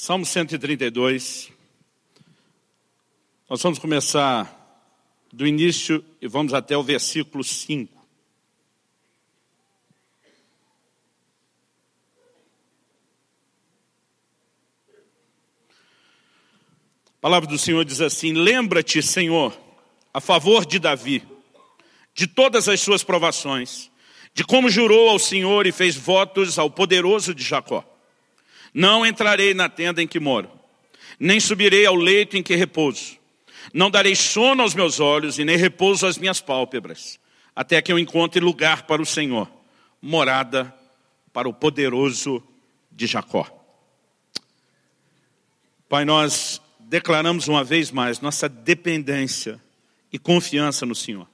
Salmo 132. Nós vamos começar do início e vamos até o versículo 5. A palavra do Senhor diz assim: Lembra-te, Senhor, a favor de Davi, de todas as suas provações, de como jurou ao Senhor e fez votos ao poderoso de Jacó. Não entrarei na tenda em que moro, nem subirei ao leito em que repouso. Não darei sono aos meus olhos e nem repouso às minhas pálpebras, até que eu encontre lugar para o Senhor, morada para o poderoso de Jacó. Pai, nós declaramos uma vez mais nossa dependência e confiança no Senhor.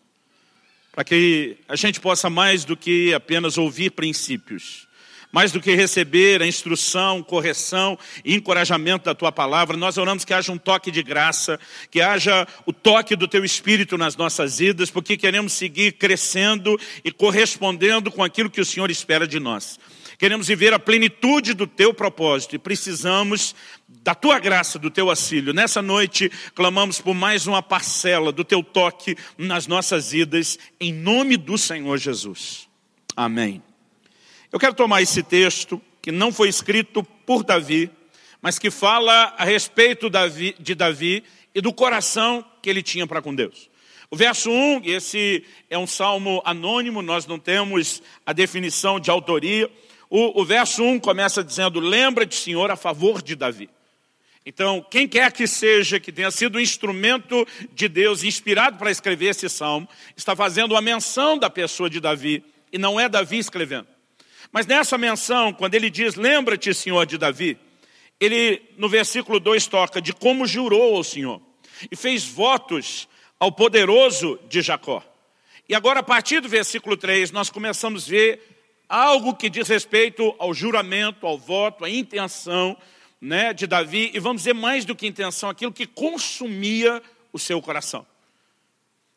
Para que a gente possa mais do que apenas ouvir princípios, mais do que receber a instrução, correção e encorajamento da Tua palavra, nós oramos que haja um toque de graça, que haja o toque do Teu Espírito nas nossas vidas, porque queremos seguir crescendo e correspondendo com aquilo que o Senhor espera de nós. Queremos viver a plenitude do Teu propósito e precisamos da Tua graça, do Teu auxílio. Nessa noite, clamamos por mais uma parcela do Teu toque nas nossas vidas, em nome do Senhor Jesus. Amém. Eu quero tomar esse texto, que não foi escrito por Davi, mas que fala a respeito de Davi e do coração que ele tinha para com Deus. O verso 1, esse é um salmo anônimo, nós não temos a definição de autoria. O, o verso 1 começa dizendo, lembra-te, Senhor, a favor de Davi. Então, quem quer que seja que tenha sido um instrumento de Deus inspirado para escrever esse salmo, está fazendo uma menção da pessoa de Davi, e não é Davi escrevendo. Mas nessa menção, quando ele diz, lembra-te, Senhor, de Davi, ele, no versículo 2, toca de como jurou ao Senhor e fez votos ao poderoso de Jacó. E agora, a partir do versículo 3, nós começamos a ver algo que diz respeito ao juramento, ao voto, à intenção né, de Davi, e vamos dizer mais do que intenção, aquilo que consumia o seu coração.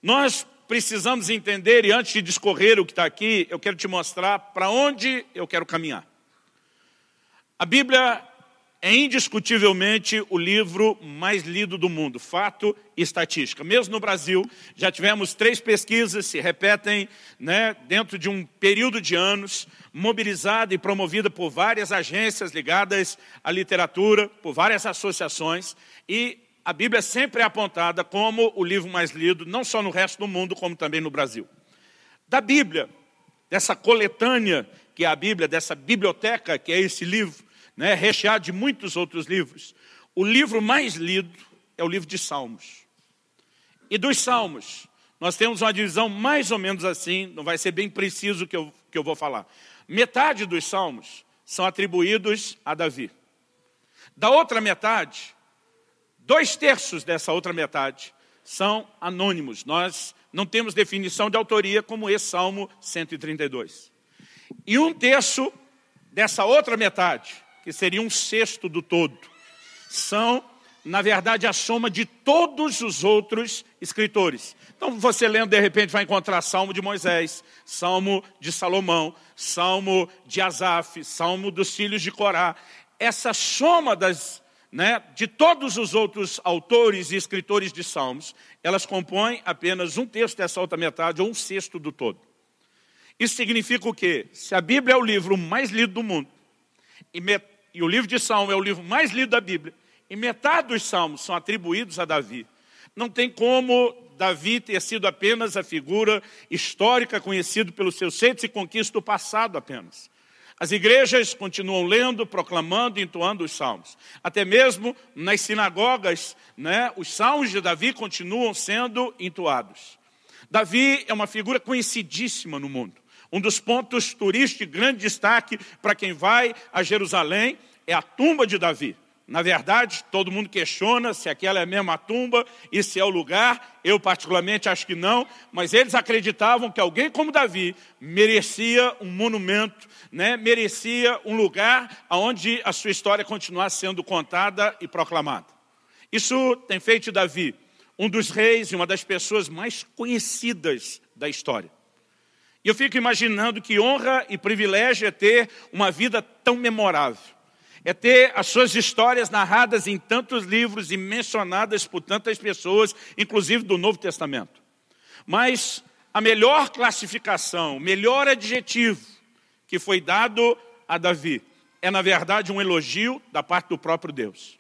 Nós precisamos entender, e antes de discorrer o que está aqui, eu quero te mostrar para onde eu quero caminhar. A Bíblia é indiscutivelmente o livro mais lido do mundo, fato e estatística. Mesmo no Brasil, já tivemos três pesquisas, se repetem né, dentro de um período de anos, mobilizada e promovida por várias agências ligadas à literatura, por várias associações, e a Bíblia sempre é apontada como o livro mais lido, não só no resto do mundo, como também no Brasil. Da Bíblia, dessa coletânea que é a Bíblia, dessa biblioteca que é esse livro, né, recheado de muitos outros livros, o livro mais lido é o livro de Salmos. E dos Salmos, nós temos uma divisão mais ou menos assim, não vai ser bem preciso o que eu, que eu vou falar. Metade dos Salmos são atribuídos a Davi. Da outra metade, Dois terços dessa outra metade são anônimos. Nós não temos definição de autoria como esse Salmo 132. E um terço dessa outra metade, que seria um sexto do todo, são, na verdade, a soma de todos os outros escritores. Então, você lendo, de repente, vai encontrar Salmo de Moisés, Salmo de Salomão, Salmo de Asaf, Salmo dos filhos de Corá. Essa soma das né, de todos os outros autores e escritores de salmos, elas compõem apenas um terço dessa outra metade, ou um sexto do todo. Isso significa o quê? Se a Bíblia é o livro mais lido do mundo, e, met... e o livro de Salmo é o livro mais lido da Bíblia, e metade dos salmos são atribuídos a Davi, não tem como Davi ter sido apenas a figura histórica conhecido pelos seus feitos e conquistas do passado apenas. As igrejas continuam lendo, proclamando, entoando os salmos. Até mesmo nas sinagogas, né, os salmos de Davi continuam sendo entoados. Davi é uma figura conhecidíssima no mundo. Um dos pontos turísticos de grande destaque para quem vai a Jerusalém é a tumba de Davi. Na verdade, todo mundo questiona se aquela é a mesma tumba e se é o lugar. Eu, particularmente, acho que não. Mas eles acreditavam que alguém como Davi merecia um monumento, né? merecia um lugar onde a sua história continuasse sendo contada e proclamada. Isso tem feito Davi um dos reis e uma das pessoas mais conhecidas da história. E eu fico imaginando que honra e privilégio é ter uma vida tão memorável é ter as suas histórias narradas em tantos livros e mencionadas por tantas pessoas, inclusive do Novo Testamento. Mas a melhor classificação, o melhor adjetivo que foi dado a Davi é, na verdade, um elogio da parte do próprio Deus.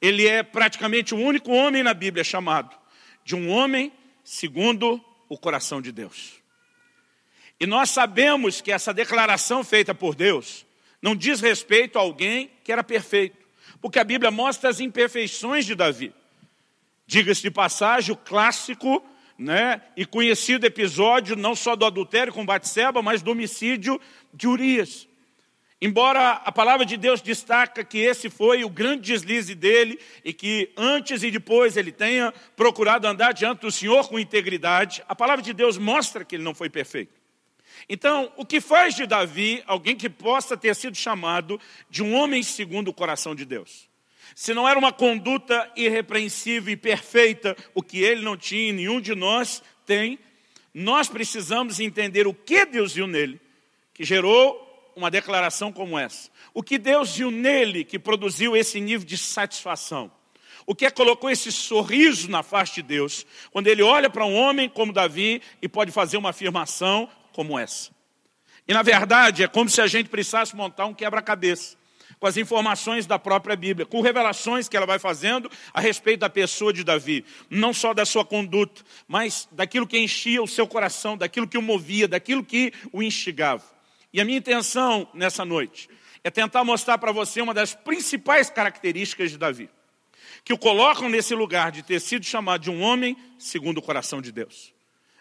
Ele é praticamente o único homem na Bíblia chamado de um homem segundo o coração de Deus. E nós sabemos que essa declaração feita por Deus não diz respeito a alguém que era perfeito, porque a Bíblia mostra as imperfeições de Davi. Diga-se de passagem, o clássico né, e conhecido episódio não só do adultério com Batseba, mas do homicídio de Urias. Embora a palavra de Deus destaca que esse foi o grande deslize dele e que antes e depois ele tenha procurado andar diante do Senhor com integridade, a palavra de Deus mostra que ele não foi perfeito. Então, o que faz de Davi alguém que possa ter sido chamado de um homem segundo o coração de Deus? Se não era uma conduta irrepreensível e perfeita, o que ele não tinha nenhum de nós tem, nós precisamos entender o que Deus viu nele, que gerou uma declaração como essa. O que Deus viu nele que produziu esse nível de satisfação. O que é colocou esse sorriso na face de Deus, quando ele olha para um homem como Davi e pode fazer uma afirmação como essa. E na verdade é como se a gente precisasse montar um quebra-cabeça com as informações da própria Bíblia, com revelações que ela vai fazendo a respeito da pessoa de Davi, não só da sua conduta, mas daquilo que enchia o seu coração, daquilo que o movia, daquilo que o instigava. E a minha intenção nessa noite é tentar mostrar para você uma das principais características de Davi, que o colocam nesse lugar de ter sido chamado de um homem segundo o coração de Deus.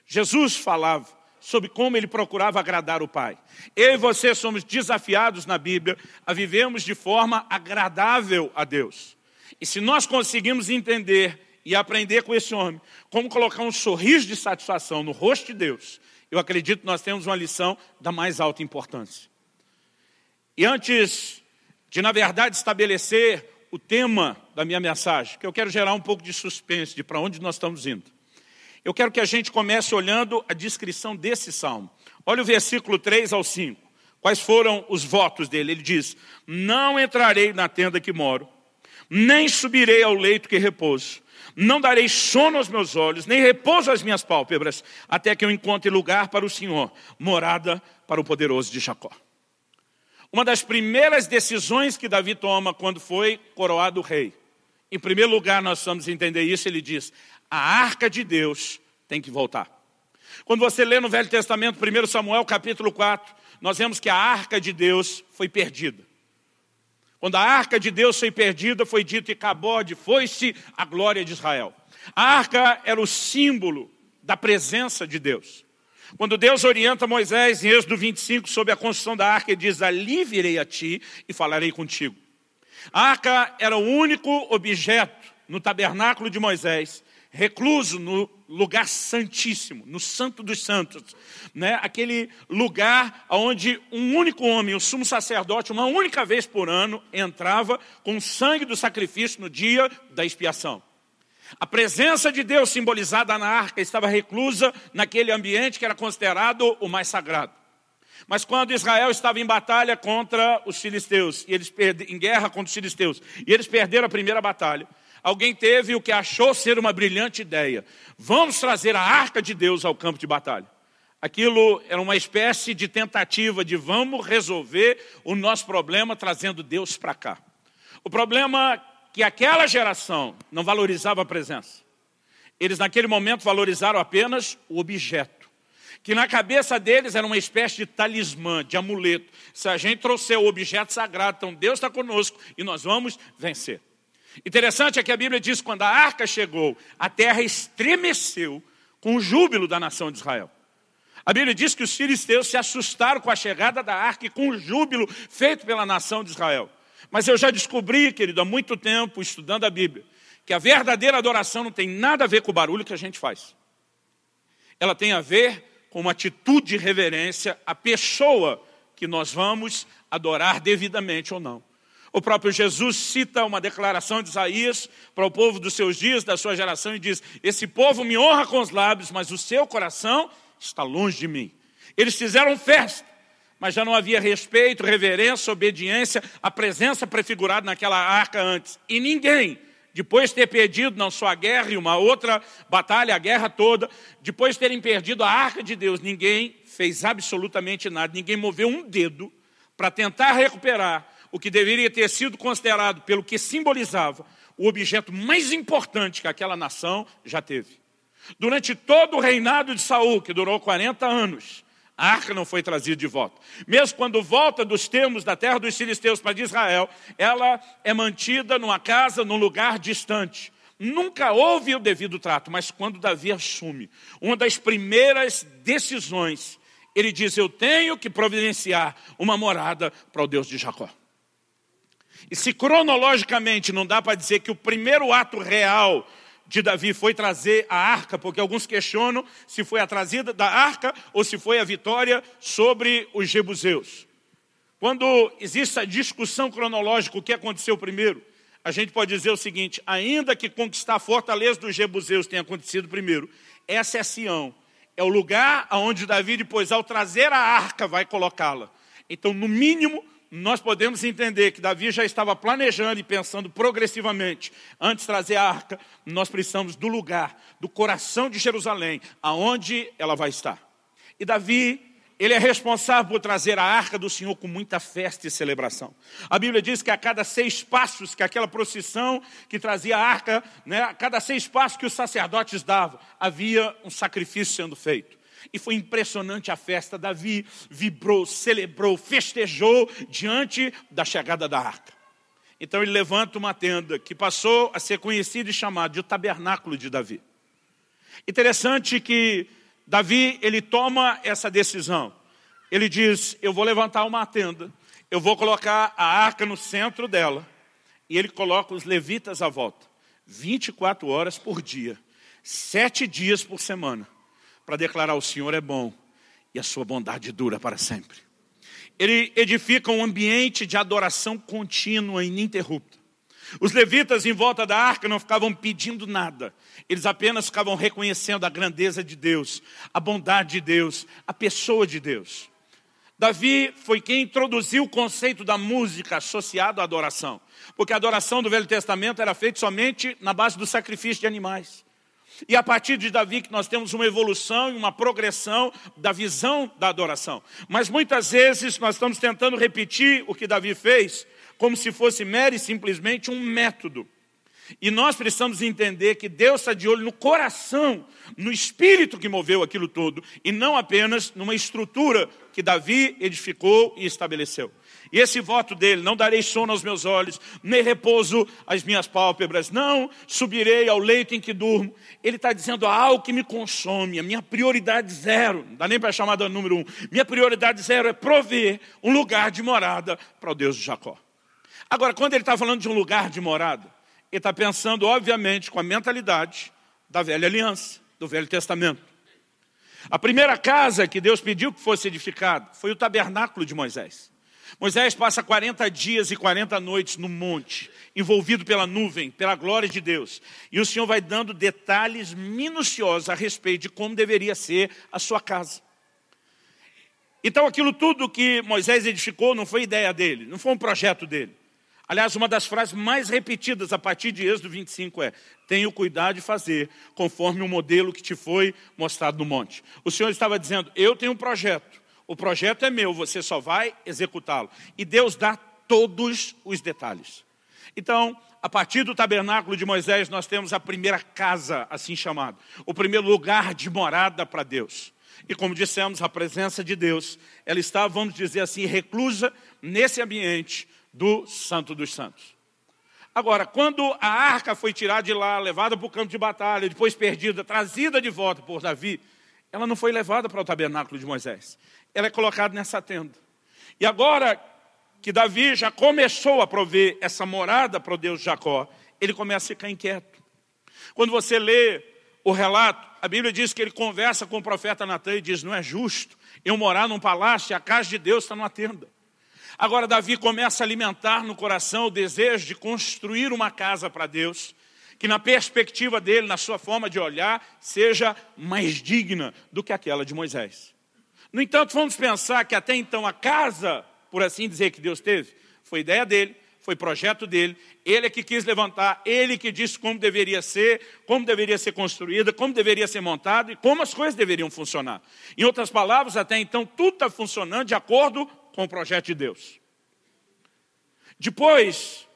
Jesus falava sobre como ele procurava agradar o Pai. Eu e você somos desafiados na Bíblia a vivermos de forma agradável a Deus. E se nós conseguimos entender e aprender com esse homem como colocar um sorriso de satisfação no rosto de Deus, eu acredito que nós temos uma lição da mais alta importância. E antes de, na verdade, estabelecer o tema da minha mensagem, que eu quero gerar um pouco de suspense de para onde nós estamos indo. Eu quero que a gente comece olhando a descrição desse salmo. Olha o versículo 3 ao 5. Quais foram os votos dele? Ele diz, não entrarei na tenda que moro, nem subirei ao leito que repouso, não darei sono aos meus olhos, nem repouso às minhas pálpebras, até que eu encontre lugar para o Senhor, morada para o poderoso de Jacó. Uma das primeiras decisões que Davi toma quando foi coroado rei. Em primeiro lugar, nós vamos entender isso, ele diz, a arca de Deus tem que voltar. Quando você lê no Velho Testamento, 1 Samuel capítulo 4, nós vemos que a arca de Deus foi perdida. Quando a arca de Deus foi perdida, foi dito e Cabode, foi-se a glória de Israel. A arca era o símbolo da presença de Deus. Quando Deus orienta Moisés em Êxodo 25 sobre a construção da arca, ele diz, ali virei a ti e falarei contigo. A arca era o único objeto no tabernáculo de Moisés recluso no lugar santíssimo, no santo dos santos, né? aquele lugar onde um único homem, o sumo sacerdote, uma única vez por ano, entrava com o sangue do sacrifício no dia da expiação. A presença de Deus simbolizada na arca estava reclusa naquele ambiente que era considerado o mais sagrado. Mas quando Israel estava em batalha contra os filisteus, e eles em guerra contra os filisteus, e eles perderam a primeira batalha, alguém teve o que achou ser uma brilhante ideia. Vamos trazer a arca de Deus ao campo de batalha. Aquilo era uma espécie de tentativa de vamos resolver o nosso problema trazendo Deus para cá. O problema é que aquela geração não valorizava a presença. Eles naquele momento valorizaram apenas o objeto. Que na cabeça deles era uma espécie de talismã, de amuleto. Se a gente trouxer o objeto sagrado, então Deus está conosco e nós vamos vencer. Interessante é que a Bíblia diz que quando a arca chegou, a terra estremeceu com o júbilo da nação de Israel. A Bíblia diz que os filisteus se assustaram com a chegada da arca e com o júbilo feito pela nação de Israel. Mas eu já descobri, querido, há muito tempo, estudando a Bíblia, que a verdadeira adoração não tem nada a ver com o barulho que a gente faz. Ela tem a ver com uma atitude de reverência à pessoa que nós vamos adorar devidamente ou não. O próprio Jesus cita uma declaração de Isaías para o povo dos seus dias, da sua geração, e diz, esse povo me honra com os lábios, mas o seu coração está longe de mim. Eles fizeram festa, mas já não havia respeito, reverência, obediência à presença prefigurada naquela arca antes. E ninguém, depois de ter perdido não só a guerra e uma outra batalha, a guerra toda, depois de terem perdido a arca de Deus, ninguém fez absolutamente nada, ninguém moveu um dedo para tentar recuperar o que deveria ter sido considerado, pelo que simbolizava, o objeto mais importante que aquela nação já teve. Durante todo o reinado de Saul, que durou 40 anos, a arca não foi trazida de volta. Mesmo quando volta dos termos da terra dos filisteus para Israel, ela é mantida numa casa, num lugar distante. Nunca houve o devido trato, mas quando Davi assume, uma das primeiras decisões, ele diz, eu tenho que providenciar uma morada para o Deus de Jacó. E se cronologicamente não dá para dizer que o primeiro ato real de Davi foi trazer a arca, porque alguns questionam se foi a trazida da arca ou se foi a vitória sobre os jebuseus. Quando existe a discussão cronológica, o que aconteceu primeiro, a gente pode dizer o seguinte, ainda que conquistar a fortaleza dos jebuseus tenha acontecido primeiro, essa é Sião, é o lugar onde Davi depois, ao trazer a arca, vai colocá-la. Então, no mínimo, nós podemos entender que Davi já estava planejando e pensando progressivamente. Antes de trazer a arca, nós precisamos do lugar, do coração de Jerusalém, aonde ela vai estar. E Davi, ele é responsável por trazer a arca do Senhor com muita festa e celebração. A Bíblia diz que a cada seis passos que aquela procissão que trazia a arca, né, a cada seis passos que os sacerdotes davam, havia um sacrifício sendo feito. E foi impressionante a festa. Davi vibrou, celebrou, festejou diante da chegada da arca. Então ele levanta uma tenda que passou a ser conhecida e chamada de tabernáculo de Davi. Interessante que Davi, ele toma essa decisão. Ele diz, eu vou levantar uma tenda, eu vou colocar a arca no centro dela, e ele coloca os levitas à volta, 24 horas por dia, sete dias por semana para declarar o Senhor é bom e a sua bondade dura para sempre. Ele edifica um ambiente de adoração contínua e ininterrupta. Os levitas em volta da arca não ficavam pedindo nada, eles apenas ficavam reconhecendo a grandeza de Deus, a bondade de Deus, a pessoa de Deus. Davi foi quem introduziu o conceito da música associado à adoração, porque a adoração do Velho Testamento era feita somente na base do sacrifício de animais. E a partir de Davi que nós temos uma evolução e uma progressão da visão da adoração. Mas muitas vezes nós estamos tentando repetir o que Davi fez, como se fosse mero e simplesmente um método. E nós precisamos entender que Deus está de olho no coração, no espírito que moveu aquilo todo, e não apenas numa estrutura que Davi edificou e estabeleceu. E esse voto dele, não darei sono aos meus olhos, nem repouso às minhas pálpebras, não subirei ao leito em que durmo. Ele está dizendo algo que me consome, a minha prioridade zero, não dá nem para chamar de número um, minha prioridade zero é prover um lugar de morada para o Deus de Jacó. Agora, quando ele está falando de um lugar de morada, ele está pensando, obviamente, com a mentalidade da velha aliança, do Velho Testamento. A primeira casa que Deus pediu que fosse edificada foi o tabernáculo de Moisés. Moisés passa 40 dias e 40 noites no monte, envolvido pela nuvem, pela glória de Deus. E o Senhor vai dando detalhes minuciosos a respeito de como deveria ser a sua casa. Então aquilo tudo que Moisés edificou não foi ideia dele, não foi um projeto dele. Aliás, uma das frases mais repetidas a partir de Êxodo 25 é Tenho cuidado de fazer conforme o modelo que te foi mostrado no monte. O Senhor estava dizendo, eu tenho um projeto, o projeto é meu, você só vai executá-lo. E Deus dá todos os detalhes. Então, a partir do tabernáculo de Moisés, nós temos a primeira casa, assim chamada. O primeiro lugar de morada para Deus. E como dissemos, a presença de Deus, ela está, vamos dizer assim, reclusa nesse ambiente, do Santo dos Santos. Agora, quando a arca foi tirada de lá, levada para o campo de batalha, depois perdida, trazida de volta por Davi, ela não foi levada para o tabernáculo de Moisés. Ela é colocada nessa tenda. E agora que Davi já começou a prover essa morada para o Deus de Jacó, ele começa a ficar inquieto. Quando você lê o relato, a Bíblia diz que ele conversa com o profeta Natan e diz, não é justo eu morar num palácio e a casa de Deus está numa tenda. Agora Davi começa a alimentar no coração o desejo de construir uma casa para Deus, que na perspectiva dele, na sua forma de olhar, seja mais digna do que aquela de Moisés. No entanto, vamos pensar que até então a casa, por assim dizer, que Deus teve, foi ideia dele, foi projeto dele, ele é que quis levantar, ele que disse como deveria ser, como deveria ser construída, como deveria ser montado e como as coisas deveriam funcionar. Em outras palavras, até então, tudo está funcionando de acordo com o projeto de Deus. Depois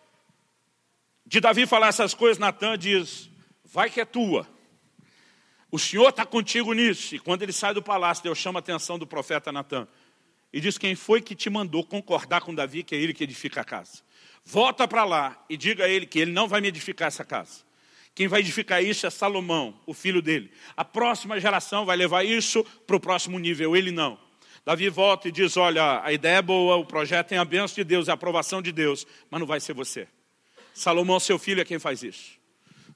de Davi falar essas coisas, Natan diz, vai que é tua. O Senhor está contigo nisso. E quando ele sai do palácio, Deus chama a atenção do profeta Natan. E diz, quem foi que te mandou concordar com Davi que é ele que edifica a casa? Volta para lá e diga a ele que ele não vai me edificar essa casa. Quem vai edificar isso é Salomão, o filho dele. A próxima geração vai levar isso para o próximo nível, ele não. Davi volta e diz, olha, a ideia é boa, o projeto tem a bênção de Deus, a aprovação de Deus, mas não vai ser você. Salomão, seu filho, é quem faz isso.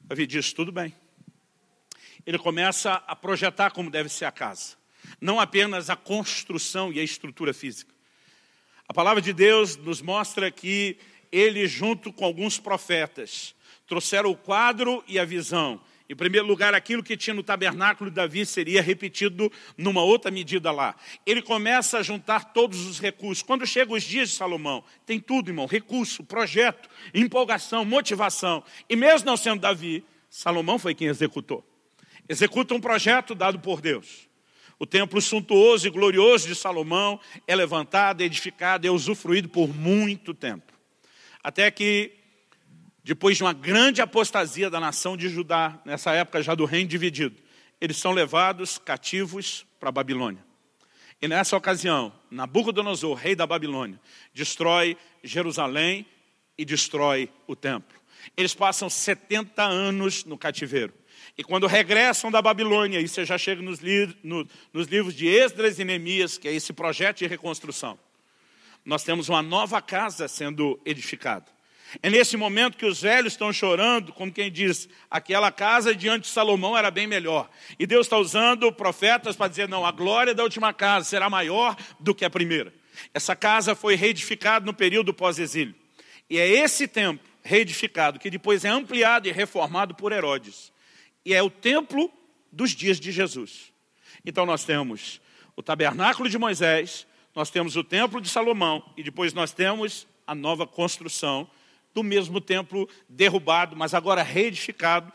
Davi diz, tudo bem. Ele começa a projetar como deve ser a casa. Não apenas a construção e a estrutura física. A palavra de Deus nos mostra que ele, junto com alguns profetas, trouxeram o quadro e a visão. Em primeiro lugar, aquilo que tinha no tabernáculo de Davi seria repetido numa outra medida lá. Ele começa a juntar todos os recursos. Quando chegam os dias de Salomão, tem tudo, irmão: recurso, projeto, empolgação, motivação. E mesmo não sendo Davi, Salomão foi quem executou. Executa um projeto dado por Deus. O templo suntuoso e glorioso de Salomão é levantado, edificado, é usufruído por muito tempo. Até que, depois de uma grande apostasia da nação de Judá, nessa época já do reino dividido, eles são levados cativos para a Babilônia. E nessa ocasião, Nabucodonosor, rei da Babilônia, destrói Jerusalém e destrói o templo. Eles passam 70 anos no cativeiro. E quando regressam da Babilônia, e você já chega nos, li no, nos livros de Esdras e Neemias, que é esse projeto de reconstrução, nós temos uma nova casa sendo edificada. É nesse momento que os velhos estão chorando, como quem diz, aquela casa diante de Salomão era bem melhor. E Deus está usando profetas para dizer, não, a glória da última casa será maior do que a primeira. Essa casa foi reedificada no período pós-exílio. E é esse templo reedificado que depois é ampliado e reformado por Herodes. E é o templo dos dias de Jesus. Então nós temos o tabernáculo de Moisés, nós temos o templo de Salomão e depois nós temos a nova construção do mesmo templo derrubado, mas agora reedificado,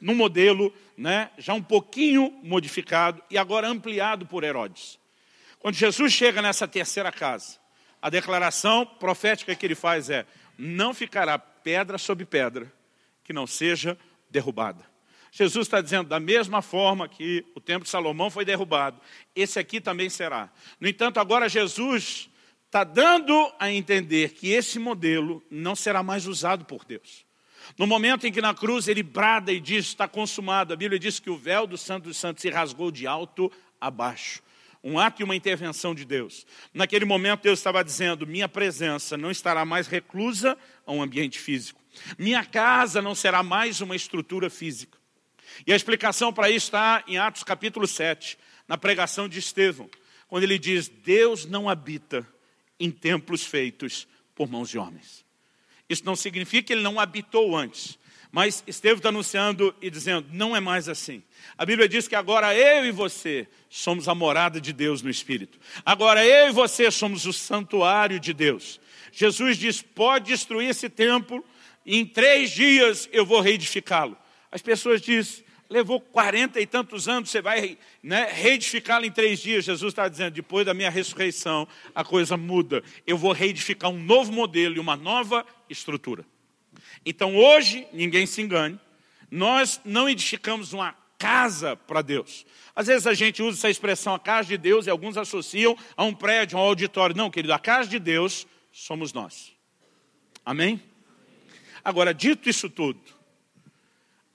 num modelo né, já um pouquinho modificado e agora ampliado por Herodes. Quando Jesus chega nessa terceira casa, a declaração profética que ele faz é, não ficará pedra sobre pedra que não seja derrubada. Jesus está dizendo, da mesma forma que o templo de Salomão foi derrubado, esse aqui também será. No entanto, agora Jesus está dando a entender que esse modelo não será mais usado por Deus. No momento em que na cruz ele brada e diz, está consumado, a Bíblia diz que o véu do Santo dos Santos se rasgou de alto a baixo. Um ato e uma intervenção de Deus. Naquele momento Deus estava dizendo, minha presença não estará mais reclusa a um ambiente físico. Minha casa não será mais uma estrutura física. E a explicação para isso está em Atos capítulo 7, na pregação de Estevão, quando ele diz, Deus não habita em templos feitos por mãos de homens. Isso não significa que ele não habitou antes, mas Estevão está anunciando e dizendo, não é mais assim. A Bíblia diz que agora eu e você somos a morada de Deus no Espírito. Agora eu e você somos o santuário de Deus. Jesus diz, pode destruir esse templo, em três dias eu vou reedificá-lo. As pessoas dizem, levou quarenta e tantos anos, você vai né, reedificá-lo em três dias. Jesus está dizendo, depois da minha ressurreição, a coisa muda. Eu vou reedificar um novo modelo e uma nova estrutura. Então hoje, ninguém se engane, nós não edificamos uma casa para Deus. Às vezes a gente usa essa expressão, a casa de Deus, e alguns associam a um prédio, a um auditório. Não, querido, a casa de Deus somos nós. Amém? Agora, dito isso tudo,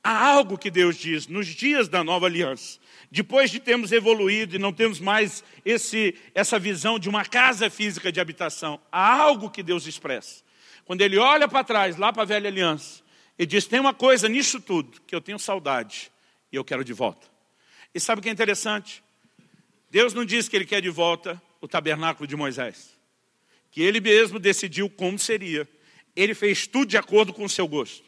Há algo que Deus diz nos dias da nova aliança. Depois de termos evoluído e não temos mais esse, essa visão de uma casa física de habitação, há algo que Deus expressa. Quando ele olha para trás, lá para a velha aliança, ele diz, tem uma coisa nisso tudo que eu tenho saudade e eu quero de volta. E sabe o que é interessante? Deus não diz que ele quer de volta o tabernáculo de Moisés. Que ele mesmo decidiu como seria. Ele fez tudo de acordo com o seu gosto.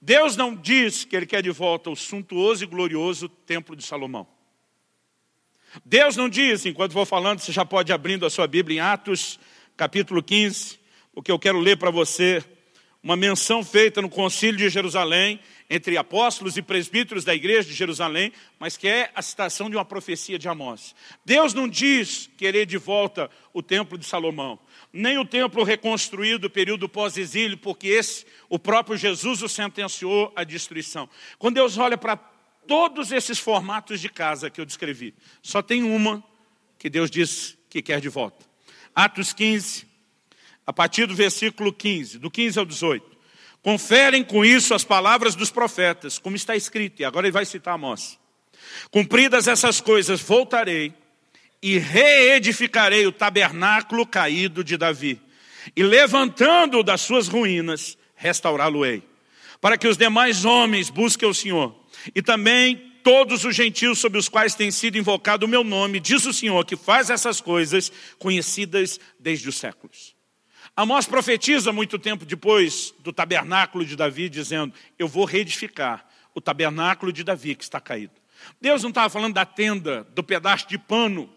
Deus não diz que Ele quer de volta o suntuoso e glorioso templo de Salomão. Deus não diz, enquanto vou falando, você já pode ir abrindo a sua Bíblia em Atos, capítulo 15, porque eu quero ler para você uma menção feita no concílio de Jerusalém, entre apóstolos e presbíteros da igreja de Jerusalém, mas que é a citação de uma profecia de Amós. Deus não diz querer de volta o templo de Salomão, nem o templo reconstruído período pós-exílio, porque esse, o próprio Jesus o sentenciou à destruição. Quando Deus olha para todos esses formatos de casa que eu descrevi, só tem uma que Deus diz que quer de volta. Atos 15, a partir do versículo 15, do 15 ao 18. Conferem com isso as palavras dos profetas, como está escrito, e agora ele vai citar Amós. Cumpridas essas coisas, voltarei e reedificarei o tabernáculo caído de Davi, e levantando-o das suas ruínas, restaurá-lo-ei, para que os demais homens busquem o Senhor, e também todos os gentios sobre os quais tem sido invocado o meu nome, diz o Senhor, que faz essas coisas conhecidas desde os séculos. Amós profetiza muito tempo depois do tabernáculo de Davi, dizendo, eu vou reedificar o tabernáculo de Davi que está caído. Deus não estava falando da tenda, do pedaço de pano,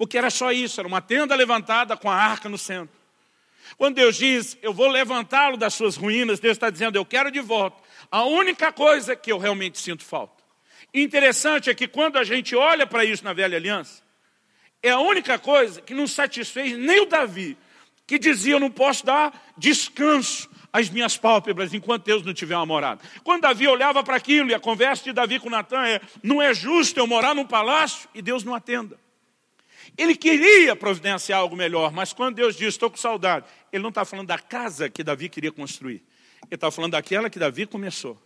porque era só isso, era uma tenda levantada com a arca no centro. Quando Deus diz, eu vou levantá-lo das suas ruínas, Deus está dizendo, eu quero de volta. A única coisa que eu realmente sinto falta. Interessante é que quando a gente olha para isso na velha aliança, é a única coisa que não satisfez nem o Davi, que dizia, eu não posso dar descanso às minhas pálpebras enquanto Deus não tiver uma morada. Quando Davi olhava para aquilo, e a conversa de Davi com Natan é, não é justo eu morar num palácio e Deus não atenda. Ele queria providenciar algo melhor, mas quando Deus diz, estou com saudade, ele não está falando da casa que Davi queria construir. Ele está falando daquela que Davi começou.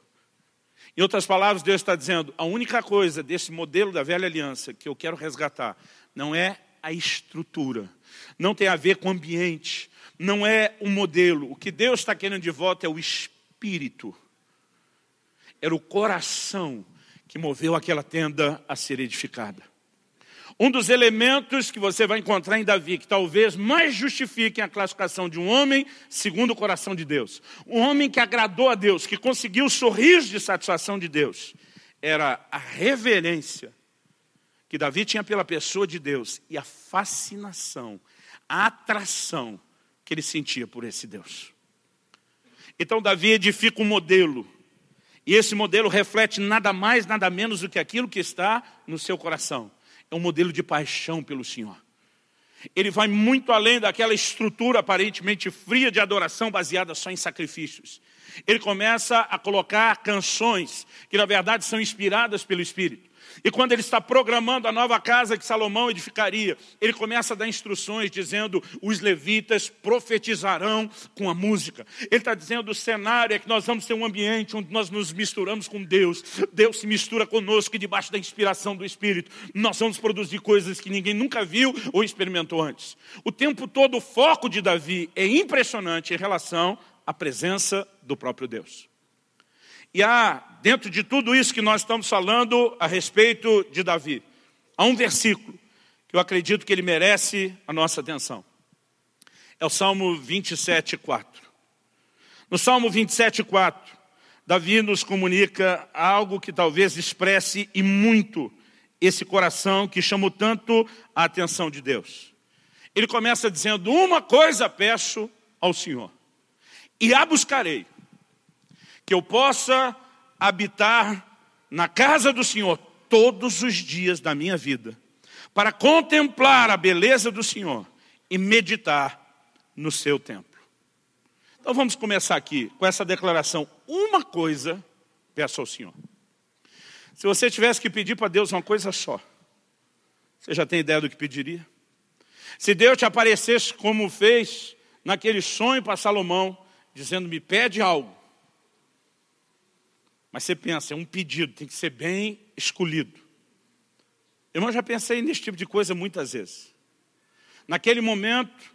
Em outras palavras, Deus está dizendo, a única coisa desse modelo da velha aliança que eu quero resgatar não é a estrutura, não tem a ver com o ambiente, não é o modelo. O que Deus está querendo de volta é o espírito. Era o coração que moveu aquela tenda a ser edificada. Um dos elementos que você vai encontrar em Davi, que talvez mais justifiquem a classificação de um homem segundo o coração de Deus. Um homem que agradou a Deus, que conseguiu o sorriso de satisfação de Deus. Era a reverência que Davi tinha pela pessoa de Deus e a fascinação, a atração que ele sentia por esse Deus. Então Davi edifica um modelo, e esse modelo reflete nada mais, nada menos do que aquilo que está no seu coração. É um modelo de paixão pelo Senhor. Ele vai muito além daquela estrutura aparentemente fria de adoração baseada só em sacrifícios. Ele começa a colocar canções que na verdade são inspiradas pelo Espírito. E quando ele está programando a nova casa que Salomão edificaria, ele começa a dar instruções dizendo, os levitas profetizarão com a música. Ele está dizendo, o cenário é que nós vamos ter um ambiente onde nós nos misturamos com Deus. Deus se mistura conosco e debaixo da inspiração do Espírito, nós vamos produzir coisas que ninguém nunca viu ou experimentou antes. O tempo todo o foco de Davi é impressionante em relação à presença do próprio Deus. E há, dentro de tudo isso que nós estamos falando a respeito de Davi, há um versículo que eu acredito que ele merece a nossa atenção. É o Salmo 27, 4. No Salmo 27, 4, Davi nos comunica algo que talvez expresse e muito esse coração que chamou tanto a atenção de Deus. Ele começa dizendo, uma coisa peço ao Senhor, e a buscarei, que eu possa habitar na casa do Senhor todos os dias da minha vida, para contemplar a beleza do Senhor e meditar no seu templo. Então vamos começar aqui com essa declaração. Uma coisa peço ao Senhor. Se você tivesse que pedir para Deus uma coisa só, você já tem ideia do que pediria? Se Deus te aparecesse como fez naquele sonho para Salomão, dizendo, me pede algo, mas você pensa, é um pedido, tem que ser bem escolhido. Eu já pensei nesse tipo de coisa muitas vezes. Naquele momento,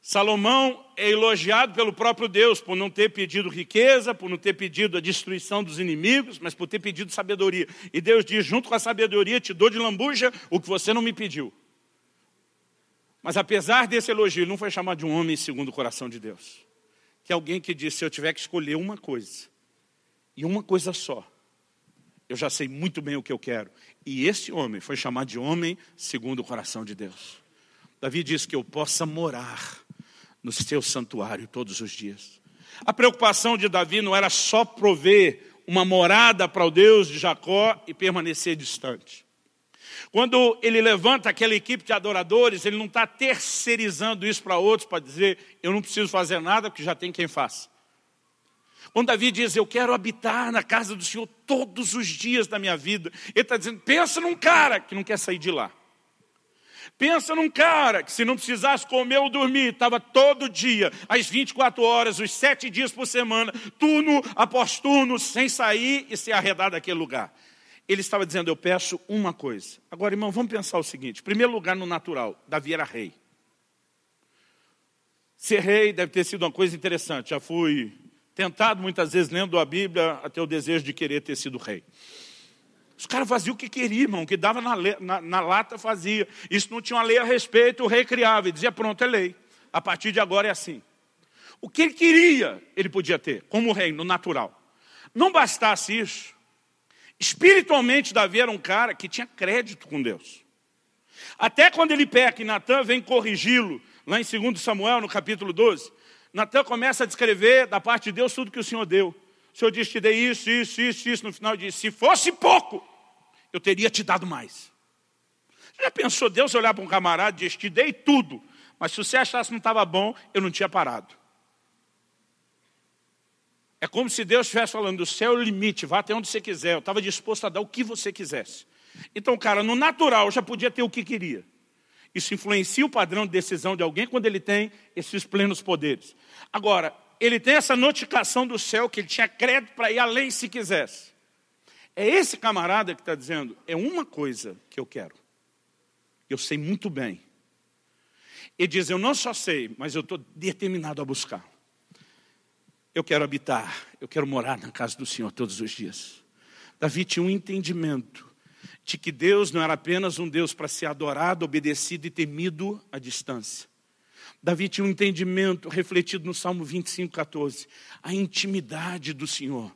Salomão é elogiado pelo próprio Deus por não ter pedido riqueza, por não ter pedido a destruição dos inimigos, mas por ter pedido sabedoria. E Deus diz, junto com a sabedoria, te dou de lambuja o que você não me pediu. Mas apesar desse elogio, não foi chamado de um homem segundo o coração de Deus. Que é alguém que disse, se eu tiver que escolher uma coisa, e uma coisa só, eu já sei muito bem o que eu quero. E esse homem foi chamado de homem segundo o coração de Deus. Davi diz que eu possa morar no seu santuário todos os dias. A preocupação de Davi não era só prover uma morada para o Deus de Jacó e permanecer distante. Quando ele levanta aquela equipe de adoradores, ele não está terceirizando isso para outros, para dizer, eu não preciso fazer nada, porque já tem quem faça. Quando Davi diz, eu quero habitar na casa do Senhor todos os dias da minha vida, ele está dizendo, pensa num cara que não quer sair de lá. Pensa num cara que se não precisasse comer ou dormir, estava todo dia, às 24 horas, os sete dias por semana, turno após turno, sem sair e se arredar daquele lugar. Ele estava dizendo, eu peço uma coisa. Agora, irmão, vamos pensar o seguinte. Em primeiro lugar, no natural, Davi era rei. Ser rei deve ter sido uma coisa interessante. Já fui tentado muitas vezes, lendo a Bíblia, até o desejo de querer ter sido rei. Os caras faziam o que queriam, irmão, o que dava na, na, na, lata fazia. Isso não tinha uma lei a respeito, o rei criava e dizia, pronto, é lei. A partir de agora é assim. O que ele queria, ele podia ter, como rei, no natural. Não bastasse isso, espiritualmente Davi era um cara que tinha crédito com Deus. Até quando ele peca e Natan vem corrigi-lo, lá em 2 Samuel, no capítulo 12, Natan começa a descrever da parte de Deus tudo que o Senhor deu. O Senhor disse, te dei isso, isso, isso, isso. No final diz, se fosse pouco, eu teria te dado mais. Já pensou Deus olhar para um camarada e dizer, te dei tudo, mas se você achasse que não estava bom, eu não tinha parado. É como se Deus estivesse falando, o céu é o limite, vá até onde você quiser. Eu estava disposto a dar o que você quisesse. Então, cara, no natural já podia ter o que queria. Isso influencia o padrão de decisão de alguém quando ele tem esses plenos poderes. Agora, ele tem essa notificação do céu que ele tinha crédito para ir além se quisesse. É esse camarada que está dizendo, é uma coisa que eu quero. Eu sei muito bem. Ele diz, eu não só sei, mas eu estou determinado a buscar. Eu quero habitar, eu quero morar na casa do Senhor todos os dias. Davi tinha um entendimento de que Deus não era apenas um Deus para ser adorado, obedecido e temido à distância. Davi tinha um entendimento refletido no Salmo 25, 14. A intimidade do Senhor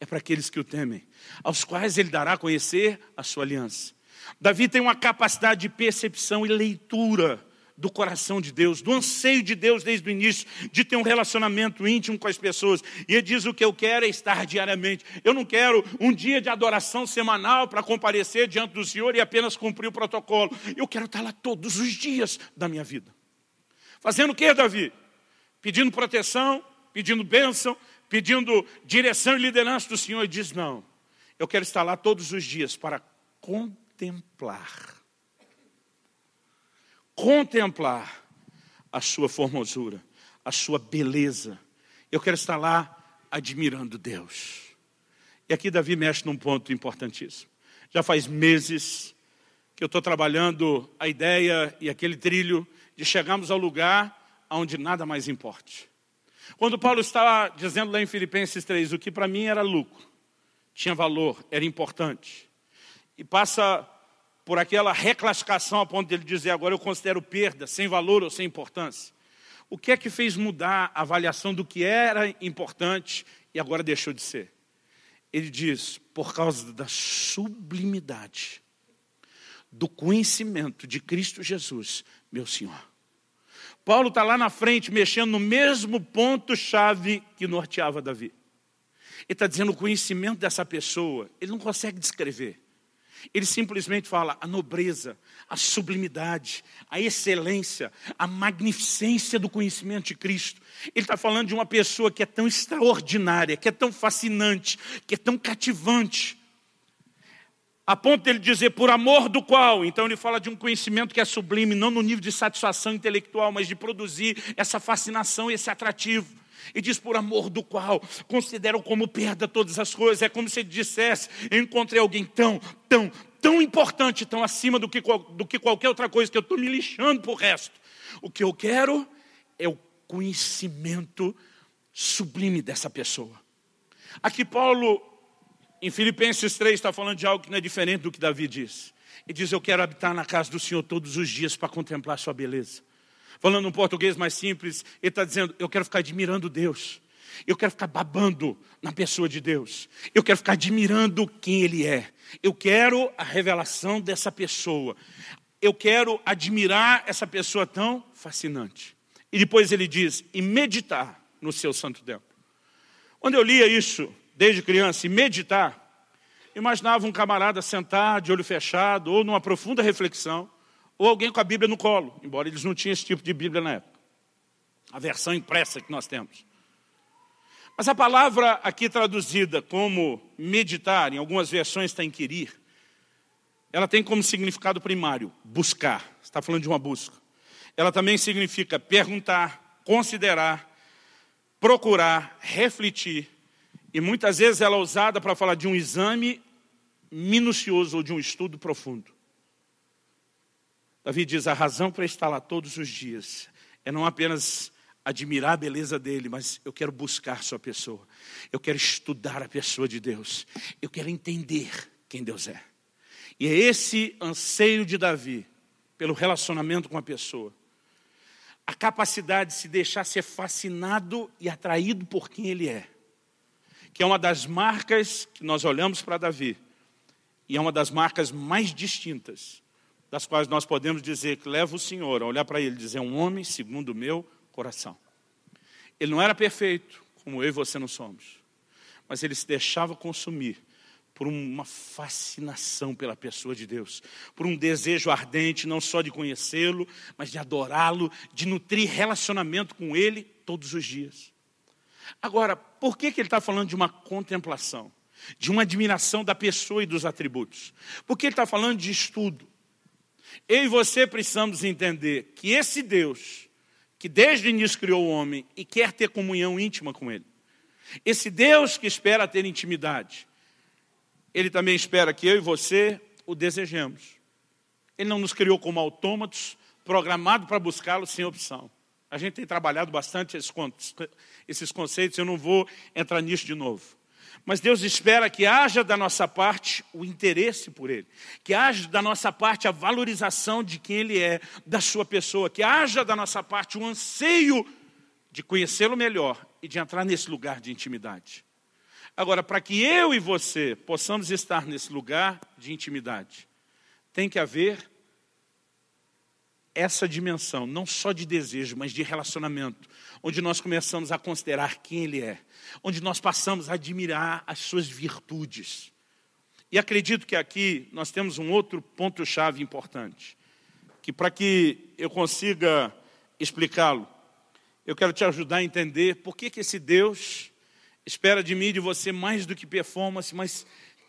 é para aqueles que o temem, aos quais ele dará a conhecer a sua aliança. Davi tem uma capacidade de percepção e leitura do coração de Deus, do anseio de Deus desde o início, de ter um relacionamento íntimo com as pessoas. E ele diz: o que eu quero é estar diariamente. Eu não quero um dia de adoração semanal para comparecer diante do Senhor e apenas cumprir o protocolo. Eu quero estar lá todos os dias da minha vida. Fazendo o que, Davi? Pedindo proteção, pedindo bênção, pedindo direção e liderança do Senhor. E diz, não, eu quero estar lá todos os dias para contemplar. Contemplar a sua formosura, a sua beleza. Eu quero estar lá admirando Deus. E aqui Davi mexe num ponto importantíssimo. Já faz meses que eu estou trabalhando a ideia e aquele trilho de chegarmos ao lugar onde nada mais importe. Quando Paulo está dizendo lá em Filipenses 3, o que para mim era lucro, tinha valor, era importante, e passa por aquela reclassificação a ponto de ele dizer, agora eu considero perda, sem valor ou sem importância. O que é que fez mudar a avaliação do que era importante e agora deixou de ser? Ele diz, por causa da sublimidade do conhecimento de Cristo Jesus, meu Senhor. Paulo está lá na frente, mexendo no mesmo ponto-chave que norteava Davi. Ele está dizendo o conhecimento dessa pessoa, ele não consegue descrever. Ele simplesmente fala a nobreza, a sublimidade, a excelência, a magnificência do conhecimento de Cristo. Ele está falando de uma pessoa que é tão extraordinária, que é tão fascinante, que é tão cativante, a ponto dele dizer, por amor do qual. Então ele fala de um conhecimento que é sublime, não no nível de satisfação intelectual, mas de produzir essa fascinação, esse atrativo. E diz, por amor do qual, considero como perda todas as coisas. É como se ele dissesse, encontrei alguém tão, tão, tão importante, tão acima do que, do que qualquer outra coisa, que eu estou me lixando por resto. O que eu quero é o conhecimento sublime dessa pessoa. Aqui Paulo em Filipenses 3 está falando de algo que não é diferente do que Davi diz. E diz, eu quero habitar na casa do Senhor todos os dias para contemplar sua beleza. Falando um português mais simples, ele está dizendo, eu quero ficar admirando Deus. Eu quero ficar babando na pessoa de Deus. Eu quero ficar admirando quem Ele é. Eu quero a revelação dessa pessoa. Eu quero admirar essa pessoa tão fascinante. E depois ele diz, e meditar no seu santo templo. Quando eu lia isso, desde criança, e meditar, imaginava um camarada sentar de olho fechado, ou numa profunda reflexão, ou alguém com a Bíblia no colo, embora eles não tinham esse tipo de Bíblia na época. A versão impressa que nós temos. Mas a palavra aqui traduzida como meditar, em algumas versões está inquirir, ela tem como significado primário, buscar. Está falando de uma busca. Ela também significa perguntar, considerar, procurar, refletir. E muitas vezes ela é usada para falar de um exame minucioso ou de um estudo profundo. Davi diz, a razão para estar lá todos os dias é não apenas admirar a beleza dele, mas eu quero buscar sua pessoa. Eu quero estudar a pessoa de Deus. Eu quero entender quem Deus é. E é esse anseio de Davi pelo relacionamento com a pessoa. A capacidade de se deixar ser fascinado e atraído por quem ele é. Que é uma das marcas que nós olhamos para Davi. E é uma das marcas mais distintas, das quais nós podemos dizer que leva o Senhor a olhar para ele e dizer, um homem segundo o meu coração. Ele não era perfeito, como eu e você não somos, mas ele se deixava consumir por uma fascinação pela pessoa de Deus, por um desejo ardente não só de conhecê-lo, mas de adorá-lo, de nutrir relacionamento com ele todos os dias. Agora, por que, que ele está falando de uma contemplação? De uma admiração da pessoa e dos atributos? Porque ele está falando de estudo. Eu e você precisamos entender que esse Deus que desde o início criou o homem e quer ter comunhão íntima com ele. Esse Deus que espera ter intimidade, ele também espera que eu e você o desejemos. Ele não nos criou como autômatos, programado para buscá-lo sem opção. A gente tem trabalhado bastante esses conceitos, eu não vou entrar nisso de novo. Mas Deus espera que haja da nossa parte o interesse por Ele, que haja da nossa parte a valorização de quem Ele é, da sua pessoa, que haja da nossa parte o anseio de conhecê-lo melhor e de entrar nesse lugar de intimidade. Agora, para que eu e você possamos estar nesse lugar de intimidade, tem que haver essa dimensão, não só de desejo, mas de relacionamento, onde nós começamos a considerar quem Ele é, onde nós passamos a admirar as suas virtudes. E acredito que aqui nós temos um outro ponto-chave importante, que para que eu consiga explicá-lo, eu quero te ajudar a entender por que, que esse Deus espera de mim e de você mais do que performance, mas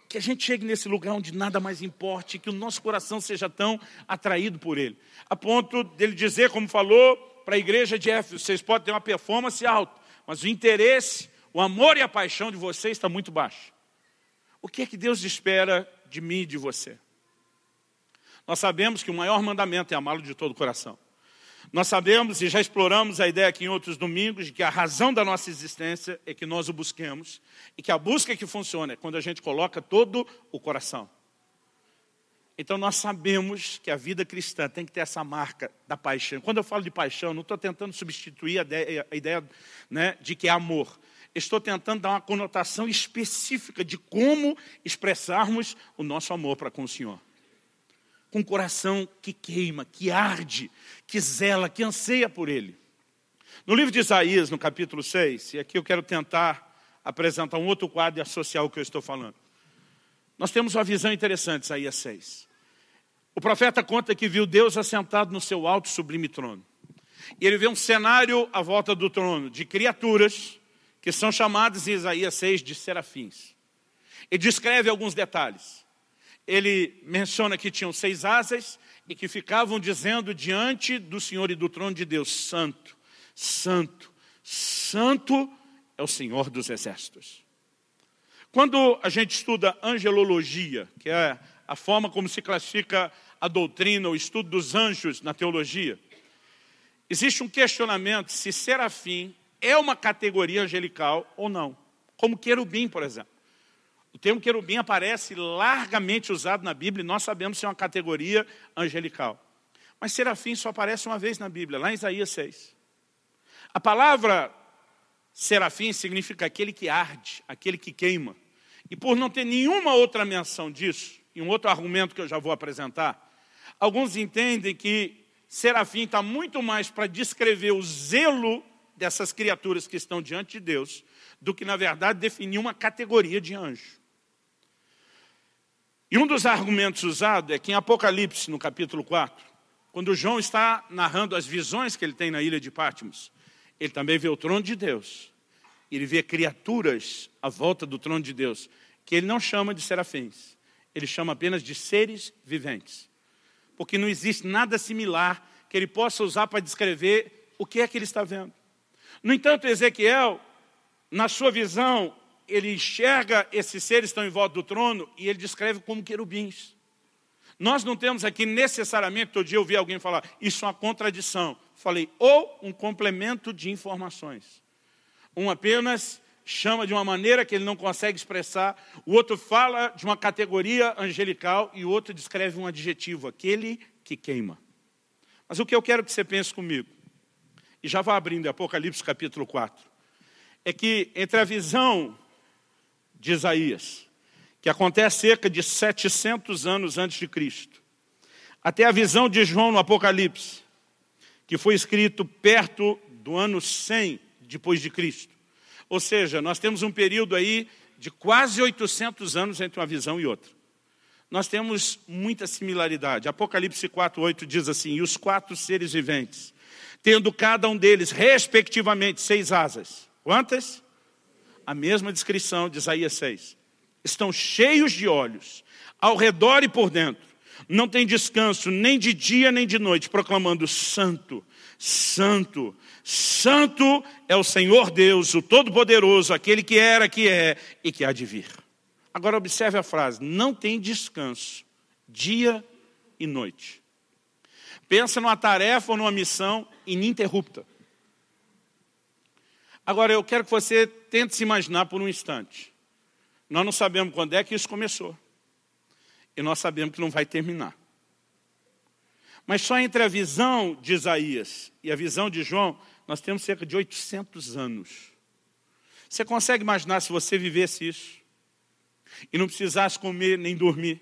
que a gente chegue nesse lugar onde nada mais importe, que o nosso coração seja tão atraído por Ele. A ponto dele dizer, como falou para a igreja de Éfeso, vocês podem ter uma performance alta, mas o interesse, o amor e a paixão de vocês está muito baixo. O que é que Deus espera de mim e de você? Nós sabemos que o maior mandamento é amá-lo de todo o coração. Nós sabemos e já exploramos a ideia aqui em outros domingos de que a razão da nossa existência é que nós o busquemos e que a busca que funciona é quando a gente coloca todo o coração. Então nós sabemos que a vida cristã tem que ter essa marca da paixão. Quando eu falo de paixão, não estou tentando substituir a ideia, a ideia né, de que é amor. Estou tentando dar uma conotação específica de como expressarmos o nosso amor para com o Senhor com coração que queima, que arde, que zela, que anseia por Ele. No livro de Isaías, no capítulo 6, e aqui eu quero tentar apresentar um outro quadro e associar o que eu estou falando. Nós temos uma visão interessante, Isaías 6. O profeta conta que viu Deus assentado no seu alto sublime trono. E ele vê um cenário à volta do trono de criaturas que são chamadas em Isaías 6 de serafins. E descreve alguns detalhes ele menciona que tinham seis asas e que ficavam dizendo diante do Senhor e do trono de Deus, Santo, Santo, Santo é o Senhor dos Exércitos. Quando a gente estuda angelologia, que é a forma como se classifica a doutrina, o estudo dos anjos na teologia, existe um questionamento se serafim é uma categoria angelical ou não, como querubim, por exemplo. O termo querubim aparece largamente usado na Bíblia e nós sabemos ser uma categoria angelical. Mas serafim só aparece uma vez na Bíblia, lá em Isaías 6. A palavra serafim significa aquele que arde, aquele que queima. E por não ter nenhuma outra menção disso, e um outro argumento que eu já vou apresentar, alguns entendem que serafim está muito mais para descrever o zelo dessas criaturas que estão diante de Deus, do que, na verdade, definir uma categoria de anjo. E um dos argumentos usados é que em Apocalipse, no capítulo 4, quando João está narrando as visões que ele tem na ilha de Patmos, ele também vê o trono de Deus. Ele vê criaturas à volta do trono de Deus, que ele não chama de serafins, ele chama apenas de seres viventes. Porque não existe nada similar que ele possa usar para descrever o que é que ele está vendo. No entanto, Ezequiel, na sua visão, ele enxerga esses seres que estão em volta do trono e ele descreve como querubins. Nós não temos aqui necessariamente, todo dia eu ouvi alguém falar, isso é uma contradição. Falei, ou um complemento de informações. Um apenas chama de uma maneira que ele não consegue expressar, o outro fala de uma categoria angelical e o outro descreve um adjetivo, aquele que queima. Mas o que eu quero que você pense comigo, e já vai abrindo Apocalipse capítulo 4, é que entre a visão de Isaías, que acontece cerca de 700 anos antes de Cristo, até a visão de João no Apocalipse, que foi escrito perto do ano 100 depois de Cristo. Ou seja, nós temos um período aí de quase 800 anos entre uma visão e outra. Nós temos muita similaridade. Apocalipse 4, 8 diz assim, e os quatro seres viventes, tendo cada um deles, respectivamente, seis asas. Quantas? A mesma descrição de Isaías 6. Estão cheios de olhos, ao redor e por dentro. Não tem descanso nem de dia nem de noite, proclamando santo, santo, santo é o Senhor Deus, o Todo-Poderoso, aquele que era, que é e que há de vir. Agora observe a frase, não tem descanso, dia e noite. Pensa numa tarefa ou numa missão ininterrupta. Agora, eu quero que você tente se imaginar por um instante. Nós não sabemos quando é que isso começou. E nós sabemos que não vai terminar. Mas só entre a visão de Isaías e a visão de João, nós temos cerca de 800 anos. Você consegue imaginar se você vivesse isso? E não precisasse comer nem dormir?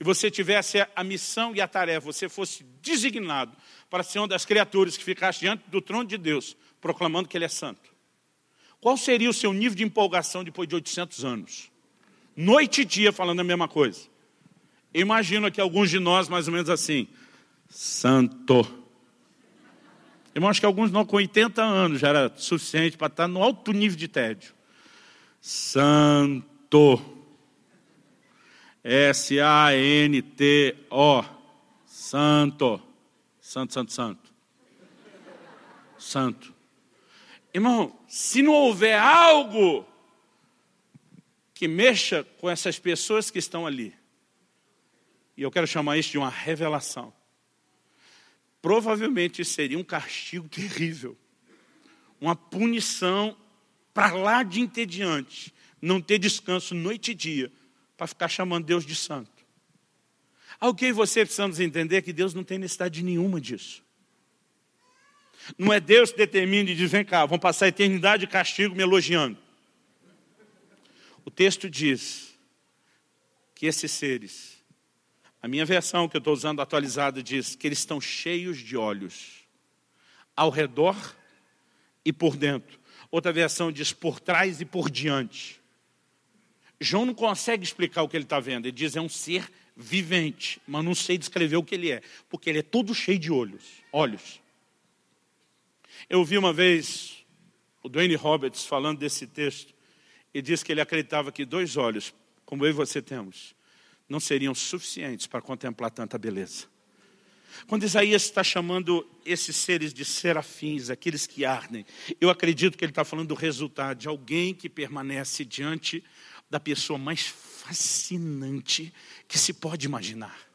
E você tivesse a missão e a tarefa, você fosse designado para ser uma das criaturas que ficasse diante do trono de Deus, proclamando que Ele é santo. Qual seria o seu nível de empolgação depois de 800 anos? Noite e dia falando a mesma coisa. Eu imagino aqui alguns de nós mais ou menos assim, santo. Eu acho que alguns não, com 80 anos já era suficiente para estar no alto nível de tédio. Santo. S-A-N-T-O. Santo. Santo, santo, santo. Santo. Irmão, se não houver algo que mexa com essas pessoas que estão ali, e eu quero chamar isso de uma revelação, provavelmente seria um castigo terrível, uma punição para lá de entediante, não ter descanso noite e dia, para ficar chamando Deus de santo. Alguém e você precisamos entender que Deus não tem necessidade nenhuma disso. Não é Deus que determina e diz, vem cá, vão passar a eternidade de castigo me elogiando. O texto diz que esses seres, a minha versão que eu estou usando atualizada diz que eles estão cheios de olhos, ao redor e por dentro. Outra versão diz por trás e por diante. João não consegue explicar o que ele está vendo. Ele diz é um ser vivente, mas não sei descrever o que ele é, porque ele é todo cheio de olhos. Olhos. Eu vi uma vez o Dwayne Roberts falando desse texto e disse que ele acreditava que dois olhos, como eu e você temos, não seriam suficientes para contemplar tanta beleza. Quando Isaías está chamando esses seres de serafins, aqueles que ardem, eu acredito que ele está falando do resultado de alguém que permanece diante da pessoa mais fascinante que se pode imaginar.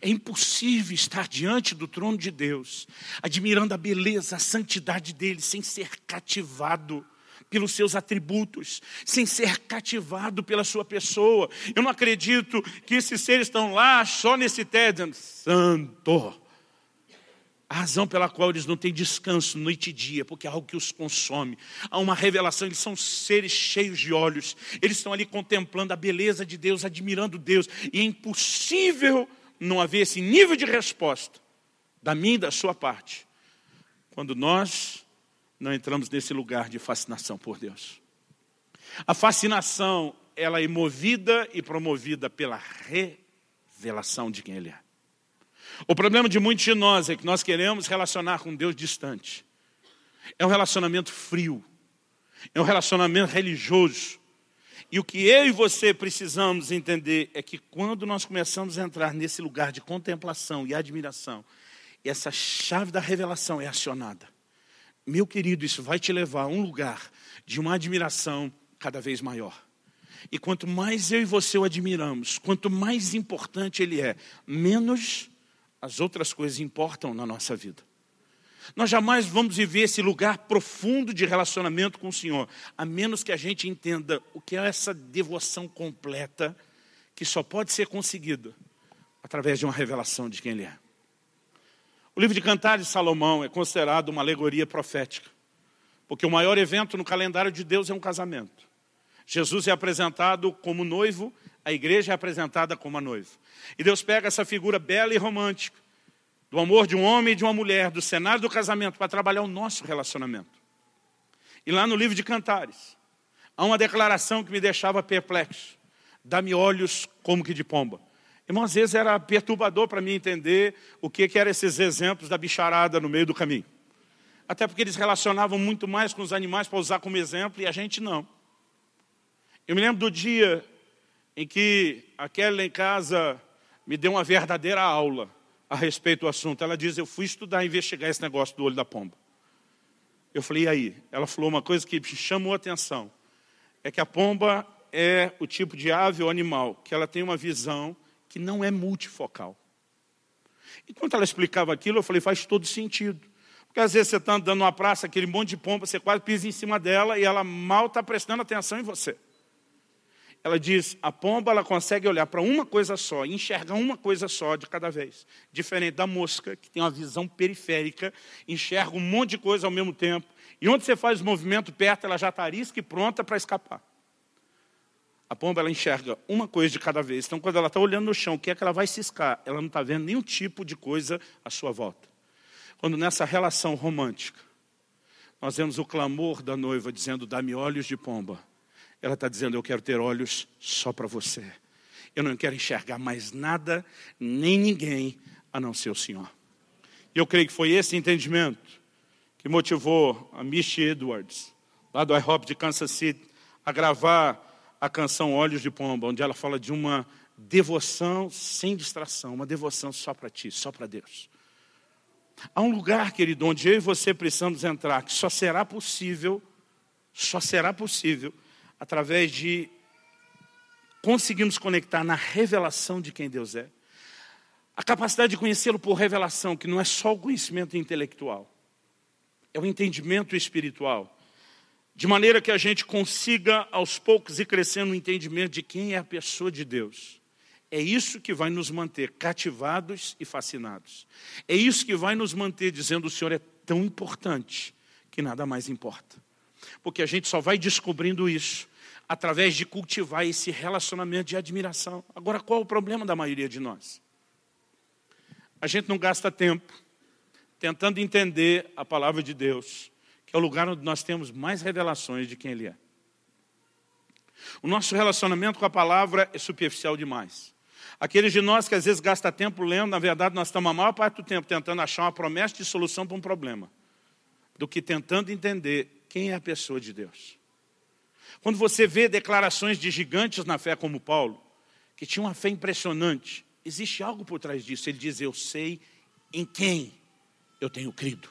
É impossível estar diante do trono de Deus, admirando a beleza, a santidade dele, sem ser cativado pelos seus atributos, sem ser cativado pela sua pessoa. Eu não acredito que esses seres estão lá só nesse tédio, santo. A razão pela qual eles não têm descanso noite e dia, porque é algo que os consome. Há uma revelação, eles são seres cheios de olhos. Eles estão ali contemplando a beleza de Deus, admirando Deus. E é impossível não haver esse nível de resposta da minha e da sua parte, quando nós não entramos nesse lugar de fascinação por Deus. A fascinação, ela é movida e promovida pela revelação de quem Ele é. O problema de muitos de nós é que nós queremos relacionar com Deus distante. É um relacionamento frio. É um relacionamento religioso. E o que eu e você precisamos entender é que quando nós começamos a entrar nesse lugar de contemplação e admiração, essa chave da revelação é acionada. Meu querido, isso vai te levar a um lugar de uma admiração cada vez maior. E quanto mais eu e você o admiramos, quanto mais importante ele é, menos as outras coisas importam na nossa vida. Nós jamais vamos viver esse lugar profundo de relacionamento com o Senhor, a menos que a gente entenda o que é essa devoção completa que só pode ser conseguida através de uma revelação de quem Ele é. O livro de Cantares de Salomão é considerado uma alegoria profética, porque o maior evento no calendário de Deus é um casamento. Jesus é apresentado como noivo a igreja é apresentada como a noiva. E Deus pega essa figura bela e romântica, do amor de um homem e de uma mulher, do cenário do casamento, para trabalhar o nosso relacionamento. E lá no livro de Cantares, há uma declaração que me deixava perplexo. Dá-me olhos como que de pomba. Irmão, às vezes era perturbador para mim entender o que, que eram esses exemplos da bicharada no meio do caminho. Até porque eles relacionavam muito mais com os animais para usar como exemplo e a gente não. Eu me lembro do dia em que a Kelly em casa me deu uma verdadeira aula a respeito do assunto. Ela diz, eu fui estudar, investigar esse negócio do olho da pomba. Eu falei, e aí? Ela falou uma coisa que chamou a atenção. É que a pomba é o tipo de ave ou animal que ela tem uma visão que não é multifocal. Enquanto ela explicava aquilo, eu falei, faz todo sentido. Porque às vezes você está andando numa praça, aquele monte de pomba, você quase pisa em cima dela e ela mal está prestando atenção em você. Ela diz, a pomba ela consegue olhar para uma coisa só, enxergar uma coisa só de cada vez. Diferente da mosca, que tem uma visão periférica, enxerga um monte de coisa ao mesmo tempo. E onde você faz o movimento perto, ela já está arisca e pronta para escapar. A pomba ela enxerga uma coisa de cada vez. Então, quando ela está olhando no chão, o que é que ela vai ciscar? Ela não está vendo nenhum tipo de coisa à sua volta. Quando nessa relação romântica, nós vemos o clamor da noiva dizendo, dá-me olhos de pomba ela está dizendo, eu quero ter olhos só para você. Eu não quero enxergar mais nada, nem ninguém, a não ser o Senhor. E eu creio que foi esse entendimento que motivou a Misty Edwards, lá do IHOP de Kansas City, a gravar a canção Olhos de Pomba, onde ela fala de uma devoção sem distração, uma devoção só para ti, só para Deus. Há um lugar, querido, onde eu e você precisamos entrar, que só será possível, só será possível através de conseguirmos conectar na revelação de quem Deus é. A capacidade de conhecê-lo por revelação, que não é só o conhecimento intelectual, é o entendimento espiritual. De maneira que a gente consiga, aos poucos, ir crescendo no entendimento de quem é a pessoa de Deus. É isso que vai nos manter cativados e fascinados. É isso que vai nos manter dizendo o Senhor é tão importante que nada mais importa. Porque a gente só vai descobrindo isso através de cultivar esse relacionamento de admiração. Agora, qual é o problema da maioria de nós? A gente não gasta tempo tentando entender a palavra de Deus, que é o lugar onde nós temos mais revelações de quem Ele é. O nosso relacionamento com a palavra é superficial demais. Aqueles de nós que às vezes gasta tempo lendo, na verdade nós estamos a maior parte do tempo tentando achar uma promessa de solução para um problema, do que tentando entender quem é a pessoa de Deus. Quando você vê declarações de gigantes na fé como Paulo, que tinha uma fé impressionante, existe algo por trás disso. Ele diz, eu sei em quem eu tenho crido.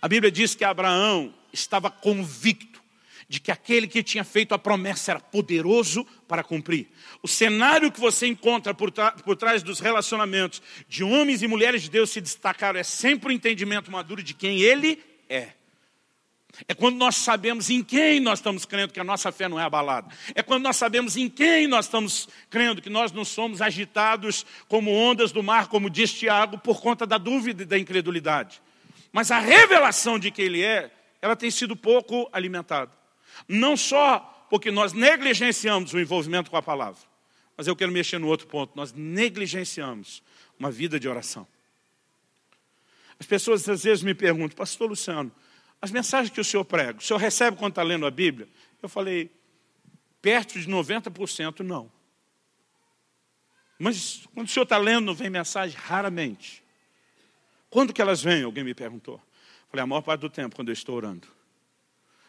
A Bíblia diz que Abraão estava convicto de que aquele que tinha feito a promessa era poderoso para cumprir. O cenário que você encontra por, por trás dos relacionamentos de homens e mulheres de Deus se destacaram é sempre o entendimento maduro de quem ele é. É quando nós sabemos em quem nós estamos crendo que a nossa fé não é abalada. É quando nós sabemos em quem nós estamos crendo que nós não somos agitados como ondas do mar, como diz Tiago, por conta da dúvida e da incredulidade. Mas a revelação de quem Ele é, ela tem sido pouco alimentada. Não só porque nós negligenciamos o envolvimento com a palavra, mas eu quero mexer no outro ponto. Nós negligenciamos uma vida de oração. As pessoas às vezes me perguntam, pastor Luciano, as mensagens que o senhor prega, o senhor recebe quando está lendo a Bíblia? Eu falei, perto de 90% não. Mas quando o senhor está lendo, não vem mensagem? Raramente. Quando que elas vêm? Alguém me perguntou. Eu falei, a maior parte do tempo, quando eu estou orando.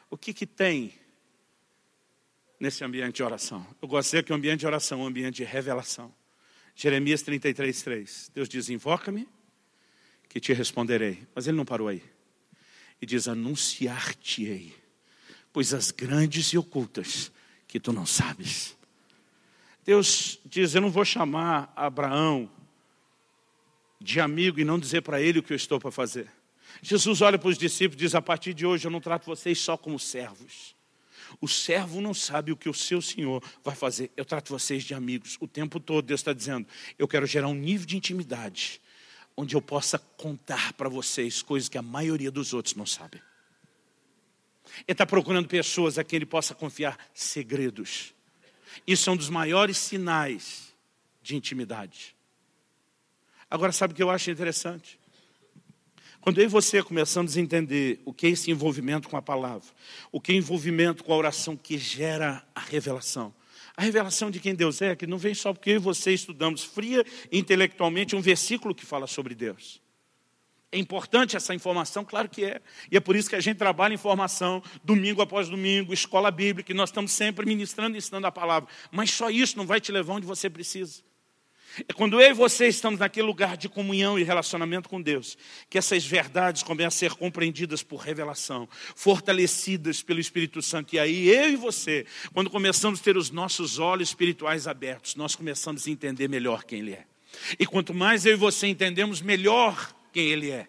O que que tem nesse ambiente de oração? Eu gosto que o ambiente de oração é um ambiente de revelação. Jeremias 33, 3. Deus diz, invoca-me, que te responderei. Mas ele não parou aí e diz: Anunciar-te-ei coisas grandes e ocultas que tu não sabes. Deus diz: Eu não vou chamar Abraão de amigo e não dizer para ele o que eu estou para fazer. Jesus olha para os discípulos e diz: A partir de hoje eu não trato vocês só como servos. O servo não sabe o que o seu senhor vai fazer. Eu trato vocês de amigos. O tempo todo Deus está dizendo: Eu quero gerar um nível de intimidade onde eu possa contar para vocês coisas que a maioria dos outros não sabe. Ele está procurando pessoas a quem ele possa confiar segredos. Isso é um dos maiores sinais de intimidade. Agora, sabe o que eu acho interessante? Quando eu e você começamos a entender o que é esse envolvimento com a palavra, o que é envolvimento com a oração que gera a revelação, a revelação de quem Deus é, que não vem só porque eu e você estudamos fria intelectualmente um versículo que fala sobre Deus. É importante essa informação? Claro que é. E é por isso que a gente trabalha em formação, domingo após domingo, escola bíblica, e nós estamos sempre ministrando e ensinando a palavra. Mas só isso não vai te levar onde você precisa. É quando eu e você estamos naquele lugar de comunhão e relacionamento com Deus, que essas verdades começam a ser compreendidas por revelação, fortalecidas pelo Espírito Santo. E aí eu e você, quando começamos a ter os nossos olhos espirituais abertos, nós começamos a entender melhor quem Ele é. E quanto mais eu e você entendemos melhor quem Ele é,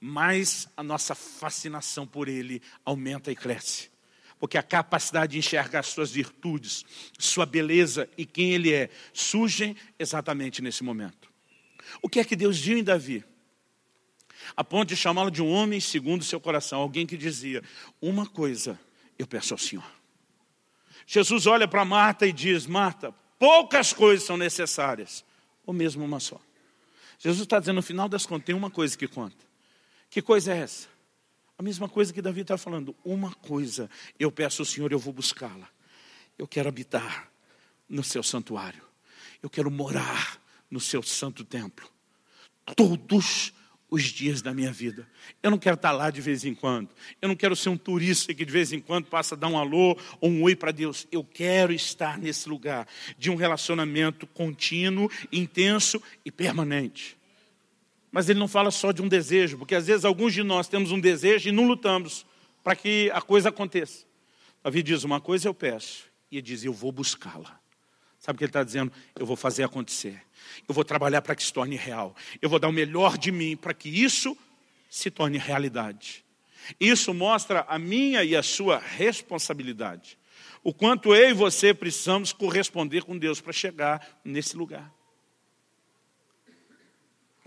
mais a nossa fascinação por Ele aumenta e cresce porque a capacidade de enxergar suas virtudes, sua beleza e quem ele é, surgem exatamente nesse momento. O que é que Deus viu em Davi? A ponto de chamá-lo de um homem segundo o seu coração, alguém que dizia, uma coisa eu peço ao Senhor. Jesus olha para Marta e diz, Marta, poucas coisas são necessárias, ou mesmo uma só. Jesus está dizendo, no final das contas, tem uma coisa que conta. Que coisa é essa? A mesma coisa que Davi está falando. Uma coisa eu peço ao Senhor, eu vou buscá-la. Eu quero habitar no seu santuário. Eu quero morar no seu santo templo. Todos os dias da minha vida. Eu não quero estar lá de vez em quando. Eu não quero ser um turista que de vez em quando passa a dar um alô ou um oi para Deus. Eu quero estar nesse lugar de um relacionamento contínuo, intenso e permanente. Mas ele não fala só de um desejo, porque às vezes alguns de nós temos um desejo e não lutamos para que a coisa aconteça. Davi diz, uma coisa eu peço, e ele diz, eu vou buscá-la. Sabe o que ele está dizendo? Eu vou fazer acontecer. Eu vou trabalhar para que se torne real. Eu vou dar o melhor de mim para que isso se torne realidade. Isso mostra a minha e a sua responsabilidade. O quanto eu e você precisamos corresponder com Deus para chegar nesse lugar.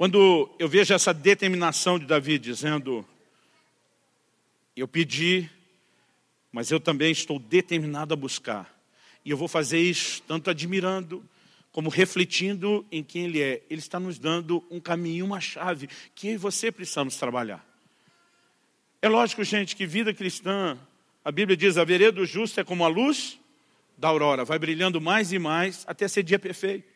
Quando eu vejo essa determinação de Davi dizendo, eu pedi, mas eu também estou determinado a buscar. E eu vou fazer isso tanto admirando, como refletindo em quem Ele é. Ele está nos dando um caminho, uma chave, que eu e você precisamos trabalhar. É lógico, gente, que vida cristã, a Bíblia diz, a vereda do justo é como a luz da aurora, vai brilhando mais e mais até ser dia perfeito.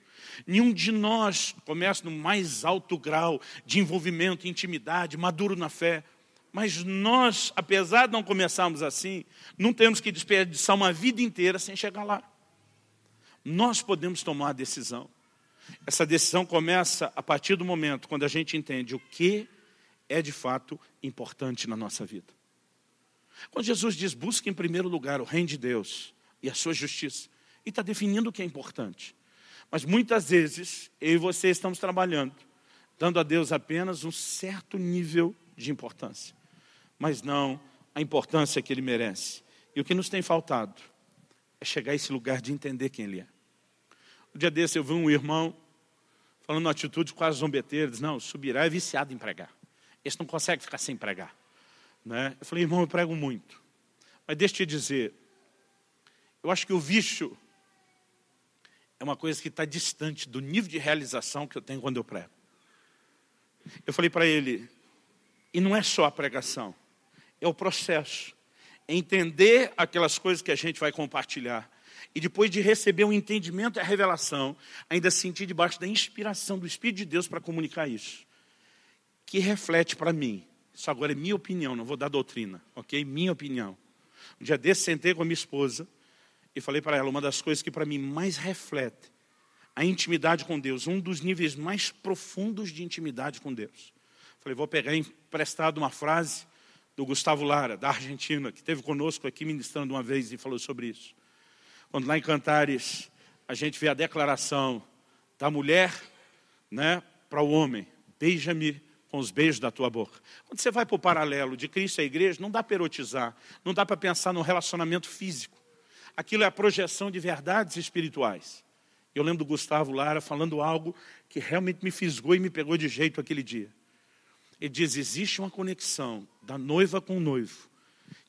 Nenhum de nós começa no mais alto grau de envolvimento, intimidade, maduro na fé. Mas nós, apesar de não começarmos assim, não temos que desperdiçar uma vida inteira sem chegar lá. Nós podemos tomar a decisão. Essa decisão começa a partir do momento quando a gente entende o que é de fato importante na nossa vida. Quando Jesus diz, busque em primeiro lugar o reino de Deus e a sua justiça, e está definindo o que é importante. Mas muitas vezes, eu e você estamos trabalhando, dando a Deus apenas um certo nível de importância, mas não a importância que ele merece. E o que nos tem faltado é chegar a esse lugar de entender quem ele é. Um dia desse eu vi um irmão falando uma atitude quase zombeteira, diz, não, subirá é viciado em pregar. Esse não consegue ficar sem pregar. Né? Eu falei, irmão, eu prego muito. Mas deixa eu te dizer, eu acho que o vício é uma coisa que está distante do nível de realização que eu tenho quando eu prego. Eu falei para ele, e não é só a pregação, é o processo. É entender aquelas coisas que a gente vai compartilhar. E depois de receber o um entendimento e a revelação, ainda sentir debaixo da inspiração do Espírito de Deus para comunicar isso. Que reflete para mim. Isso agora é minha opinião, não vou dar doutrina, ok? Minha opinião. Um dia desse, sentei com a minha esposa e falei para ela, uma das coisas que para mim mais reflete a intimidade com Deus, um dos níveis mais profundos de intimidade com Deus. Falei, vou pegar emprestado uma frase do Gustavo Lara, da Argentina, que esteve conosco aqui ministrando uma vez e falou sobre isso. Quando lá em Cantares a gente vê a declaração da mulher né, para o homem, beija-me com os beijos da tua boca. Quando você vai para o paralelo de Cristo e a igreja, não dá para erotizar, não dá para pensar no relacionamento físico. Aquilo é a projeção de verdades espirituais. Eu lembro do Gustavo Lara falando algo que realmente me fisgou e me pegou de jeito aquele dia. Ele diz, existe uma conexão da noiva com o noivo,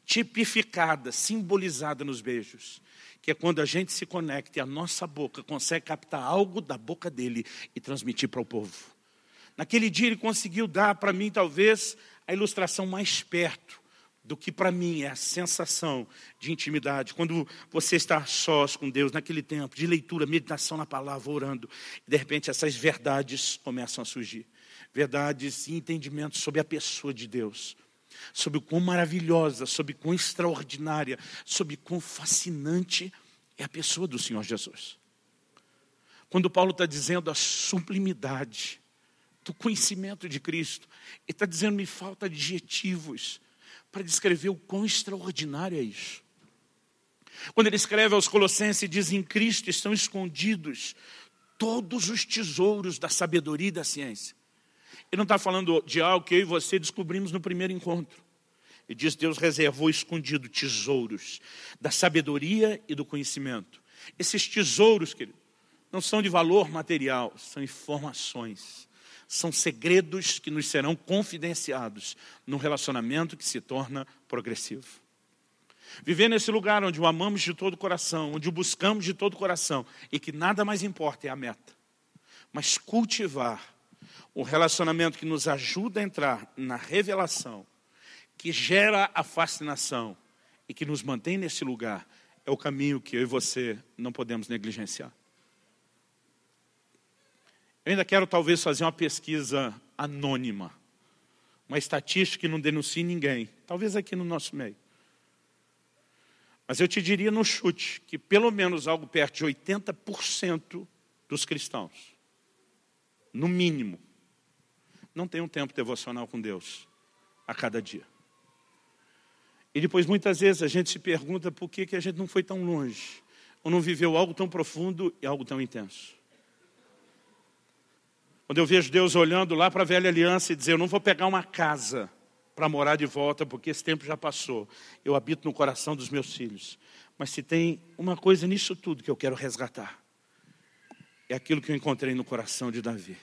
tipificada, simbolizada nos beijos, que é quando a gente se conecta e a nossa boca consegue captar algo da boca dele e transmitir para o povo. Naquele dia ele conseguiu dar para mim, talvez, a ilustração mais perto do que para mim é a sensação de intimidade. Quando você está sós com Deus, naquele tempo de leitura, meditação na palavra, orando, e de repente essas verdades começam a surgir verdades e entendimentos sobre a pessoa de Deus, sobre o quão maravilhosa, sobre o quão extraordinária, sobre o quão fascinante é a pessoa do Senhor Jesus. Quando Paulo está dizendo a sublimidade do conhecimento de Cristo, ele está dizendo, me falta adjetivos para descrever o quão extraordinário é isso. Quando ele escreve aos Colossenses, diz: Em Cristo estão escondidos todos os tesouros da sabedoria e da ciência. Ele não está falando de algo que eu e você descobrimos no primeiro encontro. Ele diz Deus reservou escondido tesouros da sabedoria e do conhecimento. Esses tesouros, querido, não são de valor material, são informações. São segredos que nos serão confidenciados num relacionamento que se torna progressivo. Viver nesse lugar onde o amamos de todo o coração, onde o buscamos de todo o coração e que nada mais importa é a meta. Mas cultivar o relacionamento que nos ajuda a entrar na revelação, que gera a fascinação e que nos mantém nesse lugar, é o caminho que eu e você não podemos negligenciar. Eu ainda quero talvez fazer uma pesquisa anônima, uma estatística que não denuncie ninguém, talvez aqui no nosso meio. Mas eu te diria no chute que pelo menos algo perto de 80% dos cristãos, no mínimo, não tem um tempo devocional com Deus a cada dia. E depois, muitas vezes, a gente se pergunta por que, que a gente não foi tão longe, ou não viveu algo tão profundo e algo tão intenso. Quando eu vejo Deus olhando lá para a velha aliança e dizer, eu não vou pegar uma casa para morar de volta, porque esse tempo já passou. Eu habito no coração dos meus filhos. Mas se tem uma coisa nisso tudo que eu quero resgatar, é aquilo que eu encontrei no coração de Davi.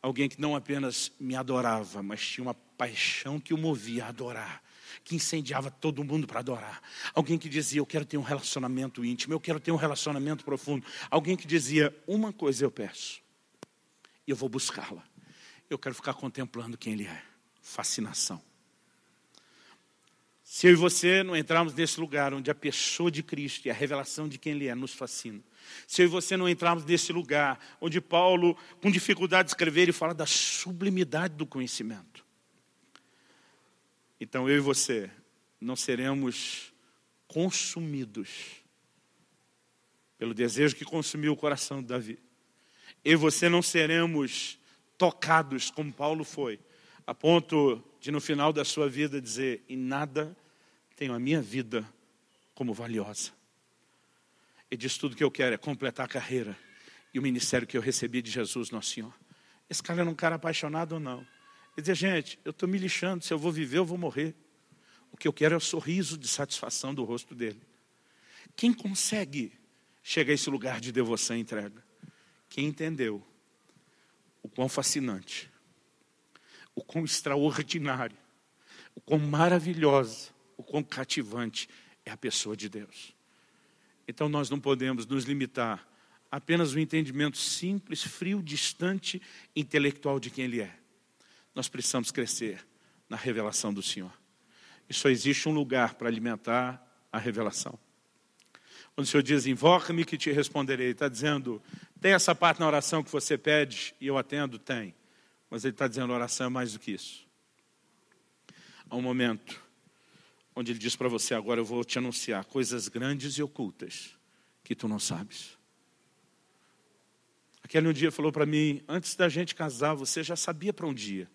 Alguém que não apenas me adorava, mas tinha uma paixão que o movia a adorar, que incendiava todo mundo para adorar. Alguém que dizia, eu quero ter um relacionamento íntimo, eu quero ter um relacionamento profundo. Alguém que dizia, uma coisa eu peço, e eu vou buscá-la. Eu quero ficar contemplando quem ele é. Fascinação. Se eu e você não entrarmos nesse lugar onde a pessoa de Cristo e a revelação de quem Ele é nos fascina, se eu e você não entrarmos nesse lugar onde Paulo, com dificuldade de escrever, ele fala da sublimidade do conhecimento. Então eu e você não seremos consumidos pelo desejo que consumiu o coração de Davi. E você não seremos tocados como Paulo foi, a ponto de no final da sua vida dizer, em nada tenho a minha vida como valiosa. E diz tudo que eu quero é completar a carreira e o ministério que eu recebi de Jesus, nosso Senhor. Esse cara era um cara apaixonado ou não? Ele dizia, gente, eu estou me lixando, se eu vou viver, eu vou morrer. O que eu quero é o sorriso de satisfação do rosto dele. Quem consegue chegar a esse lugar de devoção e entrega? Quem entendeu o quão fascinante, o quão extraordinário, o quão maravilhosa, o quão cativante é a pessoa de Deus. Então nós não podemos nos limitar a apenas um entendimento simples, frio, distante, intelectual de quem Ele é. Nós precisamos crescer na revelação do Senhor. E só existe um lugar para alimentar a revelação. Quando o Senhor diz, invoca-me que te responderei, está dizendo, tem essa parte na oração que você pede e eu atendo? Tem. Mas Ele está dizendo, oração é mais do que isso. Há um momento onde Ele diz para você, agora eu vou te anunciar coisas grandes e ocultas que tu não sabes. Aquele um dia falou para mim, antes da gente casar, você já sabia para um dia.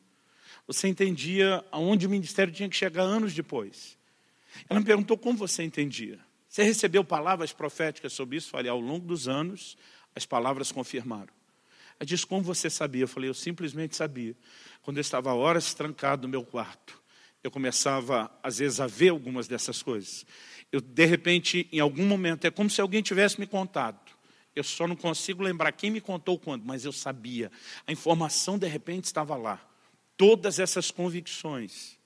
Você entendia aonde o ministério tinha que chegar anos depois. Ela me perguntou como você entendia. Você recebeu palavras proféticas sobre isso? Falei, ao longo dos anos, as palavras confirmaram. Ela disse, como você sabia? Eu falei, eu simplesmente sabia. Quando eu estava horas trancado no meu quarto, eu começava, às vezes, a ver algumas dessas coisas. Eu, de repente, em algum momento, é como se alguém tivesse me contado. Eu só não consigo lembrar quem me contou quando, mas eu sabia. A informação, de repente, estava lá. Todas essas convicções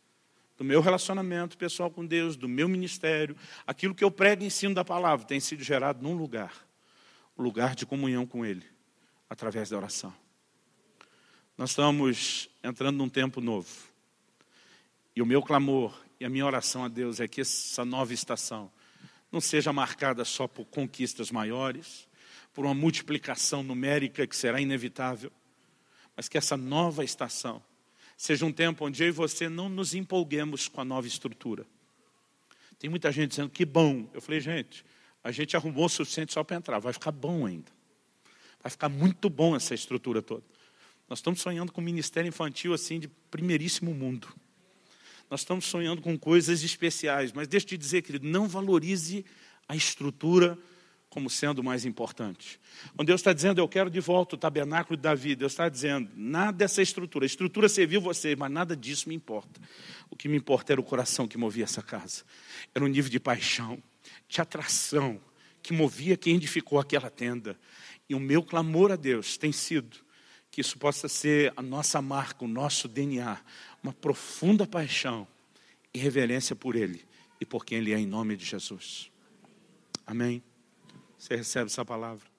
do meu relacionamento pessoal com Deus, do meu ministério, aquilo que eu prego e ensino da palavra, tem sido gerado num lugar, o um lugar de comunhão com Ele, através da oração. Nós estamos entrando num tempo novo. E o meu clamor e a minha oração a Deus é que essa nova estação não seja marcada só por conquistas maiores, por uma multiplicação numérica que será inevitável, mas que essa nova estação seja um tempo onde eu e você não nos empolguemos com a nova estrutura. Tem muita gente dizendo que bom. Eu falei, gente, a gente arrumou o suficiente só para entrar, vai ficar bom ainda. Vai ficar muito bom essa estrutura toda. Nós estamos sonhando com um ministério infantil assim de primeiríssimo mundo. Nós estamos sonhando com coisas especiais, mas deixa eu te dizer, querido, não valorize a estrutura como sendo mais importante. Quando Deus está dizendo, eu quero de volta o tabernáculo de Davi, Deus está dizendo, nada dessa estrutura, a estrutura serviu você, mas nada disso me importa. O que me importa era o coração que movia essa casa. Era um nível de paixão, de atração, que movia quem edificou aquela tenda. E o meu clamor a Deus tem sido que isso possa ser a nossa marca, o nosso DNA, uma profunda paixão e reverência por Ele e por quem Ele é, em nome de Jesus. Amém. Você recebe essa palavra?